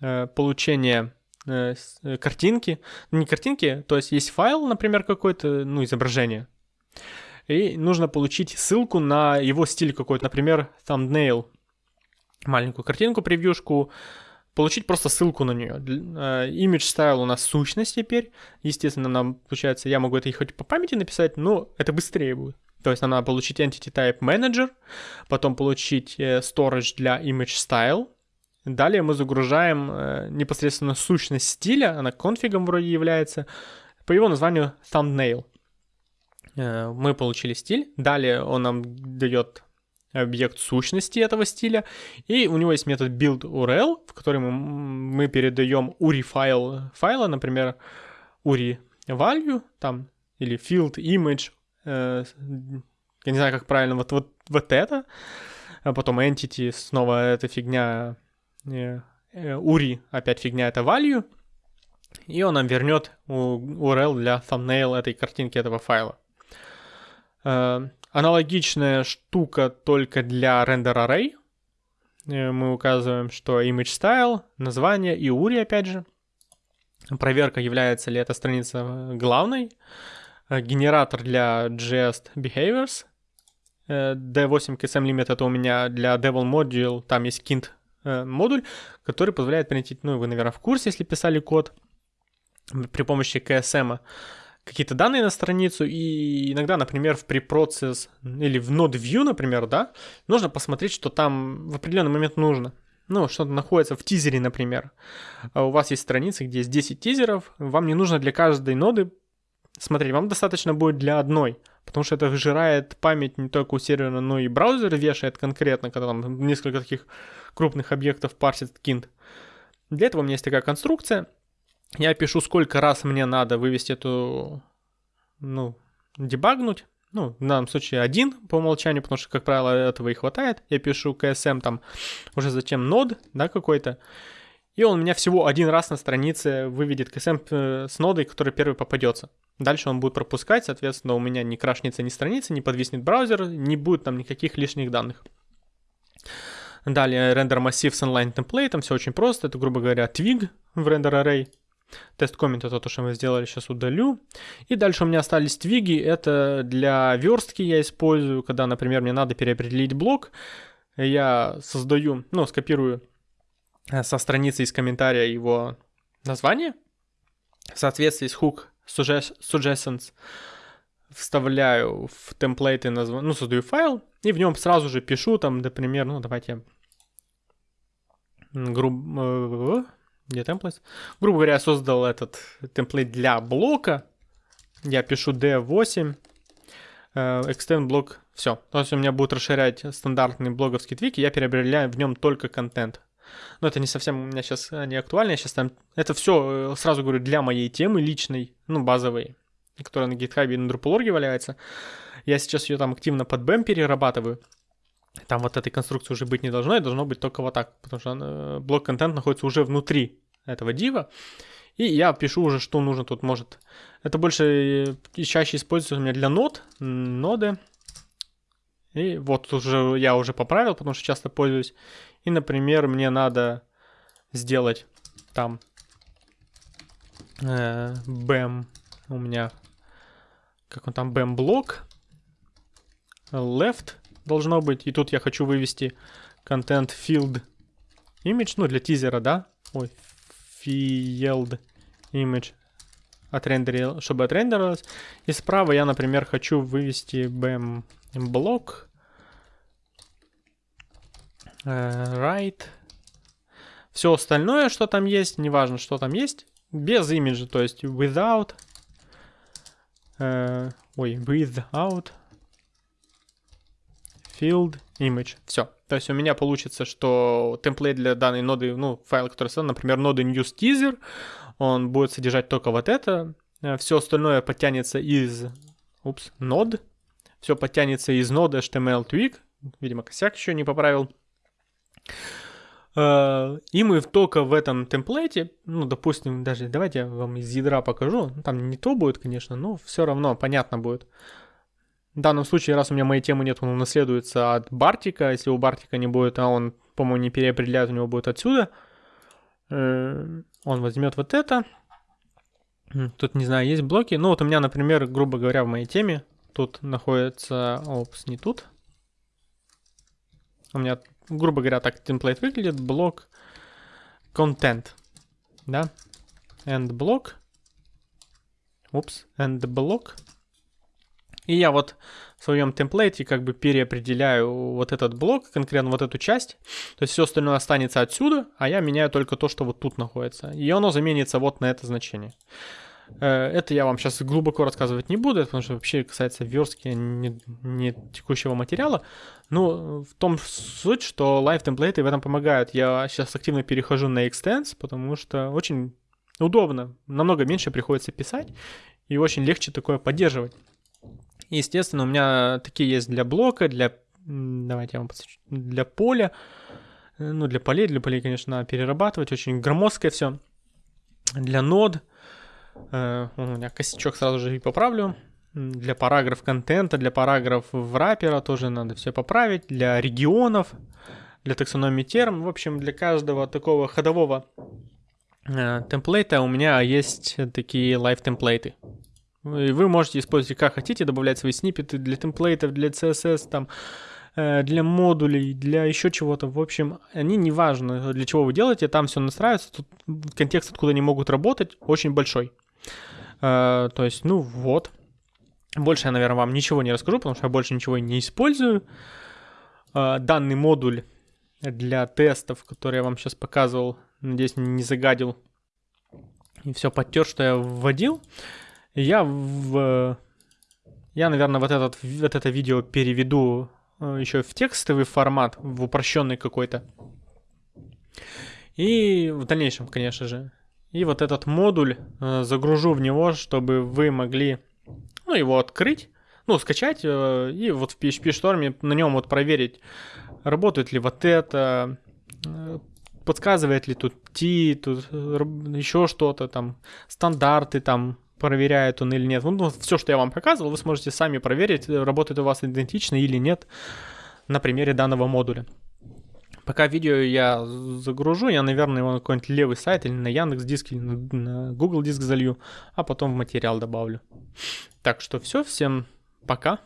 Э, получение э, картинки. Ну, не картинки, то есть есть файл, например, какой-то, ну, изображение. И нужно получить ссылку на его стиль какой-то, например, thumbnail маленькую картинку, превьюшку, получить просто ссылку на нее. Э, image style у нас сущность теперь. Естественно, нам, получается, я могу это хоть по памяти написать, но это быстрее будет. То есть нам надо получить Entity Type Manager, потом получить э, storage для Image Style. Далее мы загружаем э, непосредственно сущность стиля, она конфигом вроде является, по его названию Thumbnail. Мы получили стиль, далее он нам дает объект сущности этого стиля, и у него есть метод build_url, в который мы, мы передаем URI файл файла, например, URI value, там, или field image, э, я не знаю, как правильно, вот, вот, вот это, а потом entity, снова эта фигня, э, э, URI, опять фигня, это value, и он нам вернет URL для thumbnail этой картинки, этого файла. Э, Аналогичная штука только для render array. Э, мы указываем, что image style, название и URI опять же. Проверка, является ли эта страница главной. Э, генератор для jest behaviors. D8 KSM limit это у меня для devil module, там есть kint э, модуль, который позволяет принять, ну вы, наверное, в курсе, если писали код при помощи KSM какие-то данные на страницу, и иногда, например, в preprocess или в node view, например, да, нужно посмотреть, что там в определенный момент нужно. Ну, что-то находится в тизере, например. А у вас есть страницы, где есть 10 тизеров, вам не нужно для каждой ноды смотреть, вам достаточно будет для одной, потому что это выжирает память не только у сервера, но и браузер вешает конкретно, когда там несколько таких крупных объектов парсит кинт. Для этого у меня есть такая конструкция, я пишу, сколько раз мне надо вывести эту, ну, дебагнуть. Ну, в данном случае один по умолчанию, потому что, как правило, этого и хватает. Я пишу KSM там уже затем нод, да, какой-то. И он у меня всего один раз на странице выведет KSM э, с нодой, который первый попадется. Дальше он будет пропускать, соответственно, у меня не крашнется ни страница, не подвиснет браузер, не будет там никаких лишних данных. Далее рендер массив с inline темплейтом, все очень просто. Это, грубо говоря, twig в render array. Тест коммент это то, что мы сделали, сейчас удалю. И дальше у меня остались твиги, это для верстки я использую, когда, например, мне надо переопределить блок, я создаю, ну, скопирую э, со страницы из комментария его название, в соответствии с hook suggestions. Вставляю в темплейты, назв... ну, создаю файл, и в нем сразу же пишу, там, например, ну, давайте, грубо, где templates? Грубо говоря, я создал этот темплейт для блока. Я пишу d8, э, extend блок, все. То есть у меня будет расширять стандартный блоговский твик, и я переопределяю в нем только контент. Но это не совсем у меня сейчас э, не актуально, я сейчас там... Это все, э, сразу говорю, для моей темы личной, ну, базовой, которая на GitHub и на Drupal.org валяется. Я сейчас ее там активно под BEM перерабатываю. Там вот этой конструкции уже быть не должно, и должно быть только вот так, потому что э, блок контент находится уже внутри этого дива. И я пишу уже, что нужно тут может. Это больше и чаще используется у меня для нод, ноды. И вот уже я уже поправил, потому что часто пользуюсь. И, например, мне надо сделать там э, BAM у меня, как он там, BAM блок, left должно быть. И тут я хочу вывести content field image, ну, для тизера, да? Ой, field image отрендерил, чтобы отрендерилось. И справа я, например, хочу вывести BM блок. Right. Все остальное, что там есть, неважно, что там есть, без имиджа, то есть without. Uh, ой, without field image. Все. То есть у меня получится, что темплейт для данной ноды, ну, файл, который создан, например, ноды news teaser, он будет содержать только вот это. Э, Все остальное подтянется из, упс, нод. Все подтянется из ноды HTML twig. Видимо, косяк еще не поправил. Э, и мы только в этом темплейте, ну, допустим, даже давайте я вам из ядра покажу. Там не то будет, конечно, но все равно понятно будет. В данном случае, раз у меня моей темы нет, он унаследуется от Бартика. Если у Бартика не будет, а он, по-моему, не переопределяет, у него будет отсюда. Э, он возьмет вот это. Тут, не знаю, есть блоки. Ну, вот у меня, например, грубо говоря, в моей теме тут находится... Опс, не тут. У меня грубо говоря, так темплейт выглядит, блок content, да, and блок, упс, and блок, и я вот в своем темплейте как бы переопределяю вот этот блок, конкретно вот эту часть. То есть все остальное останется отсюда, а я меняю только то, что вот тут находится. И оно заменится вот на это значение. Э, это я вам сейчас глубоко рассказывать не буду, потому что вообще касается верстки не, не текущего материала. Но в том суть, что live темплейты в этом помогают. Я сейчас активно перехожу на Extends, потому что очень удобно, намного меньше приходится писать и очень легче такое поддерживать. Естественно, у меня такие есть для блока, для, давайте я вам подсвечу, для поля, э, ну, для полей, для полей, конечно, надо перерабатывать, очень громоздкое все. Для нод, э, у меня косячок сразу же и поправлю. Для параграф контента, для параграф враппера тоже надо все поправить. Для регионов, для таксономии терм. В общем, для каждого такого ходового э, темплейта у меня есть такие лайв-темплейты. И вы можете использовать как хотите, добавлять свои сниппеты для темплейтов, для CSS, там, э, для модулей, для еще чего-то. В общем, они не важно, для чего вы делаете, там все настраивается. Тут контекст, откуда они могут работать, очень большой. Э, то есть, ну вот. Больше я, наверное, вам ничего не расскажу, потому что я больше ничего не использую. Э, данный модуль для тестов, который я вам сейчас показывал, надеюсь, не загадил и все подтер, что я вводил. Я в... Я, наверное, вот, этот, вот это видео переведу э, еще в текстовый формат, в упрощенный какой-то. И в дальнейшем, конечно же. И вот этот модуль э, загружу в него, чтобы вы могли ну, его открыть, ну, скачать э, и вот в PHP Storm на нем вот проверить, работает ли вот это, подсказывает ли тут T, тут еще что-то там, стандарты там, проверяет он или нет. Ну, все, что я вам показывал, вы сможете сами проверить, работает у вас идентично или нет на примере данного модуля. Пока видео я загружу, я, наверное, его на какой-нибудь левый сайт или на Яндекс Диск или на Google Диск залью, а потом в материал добавлю. Так что все, всем пока.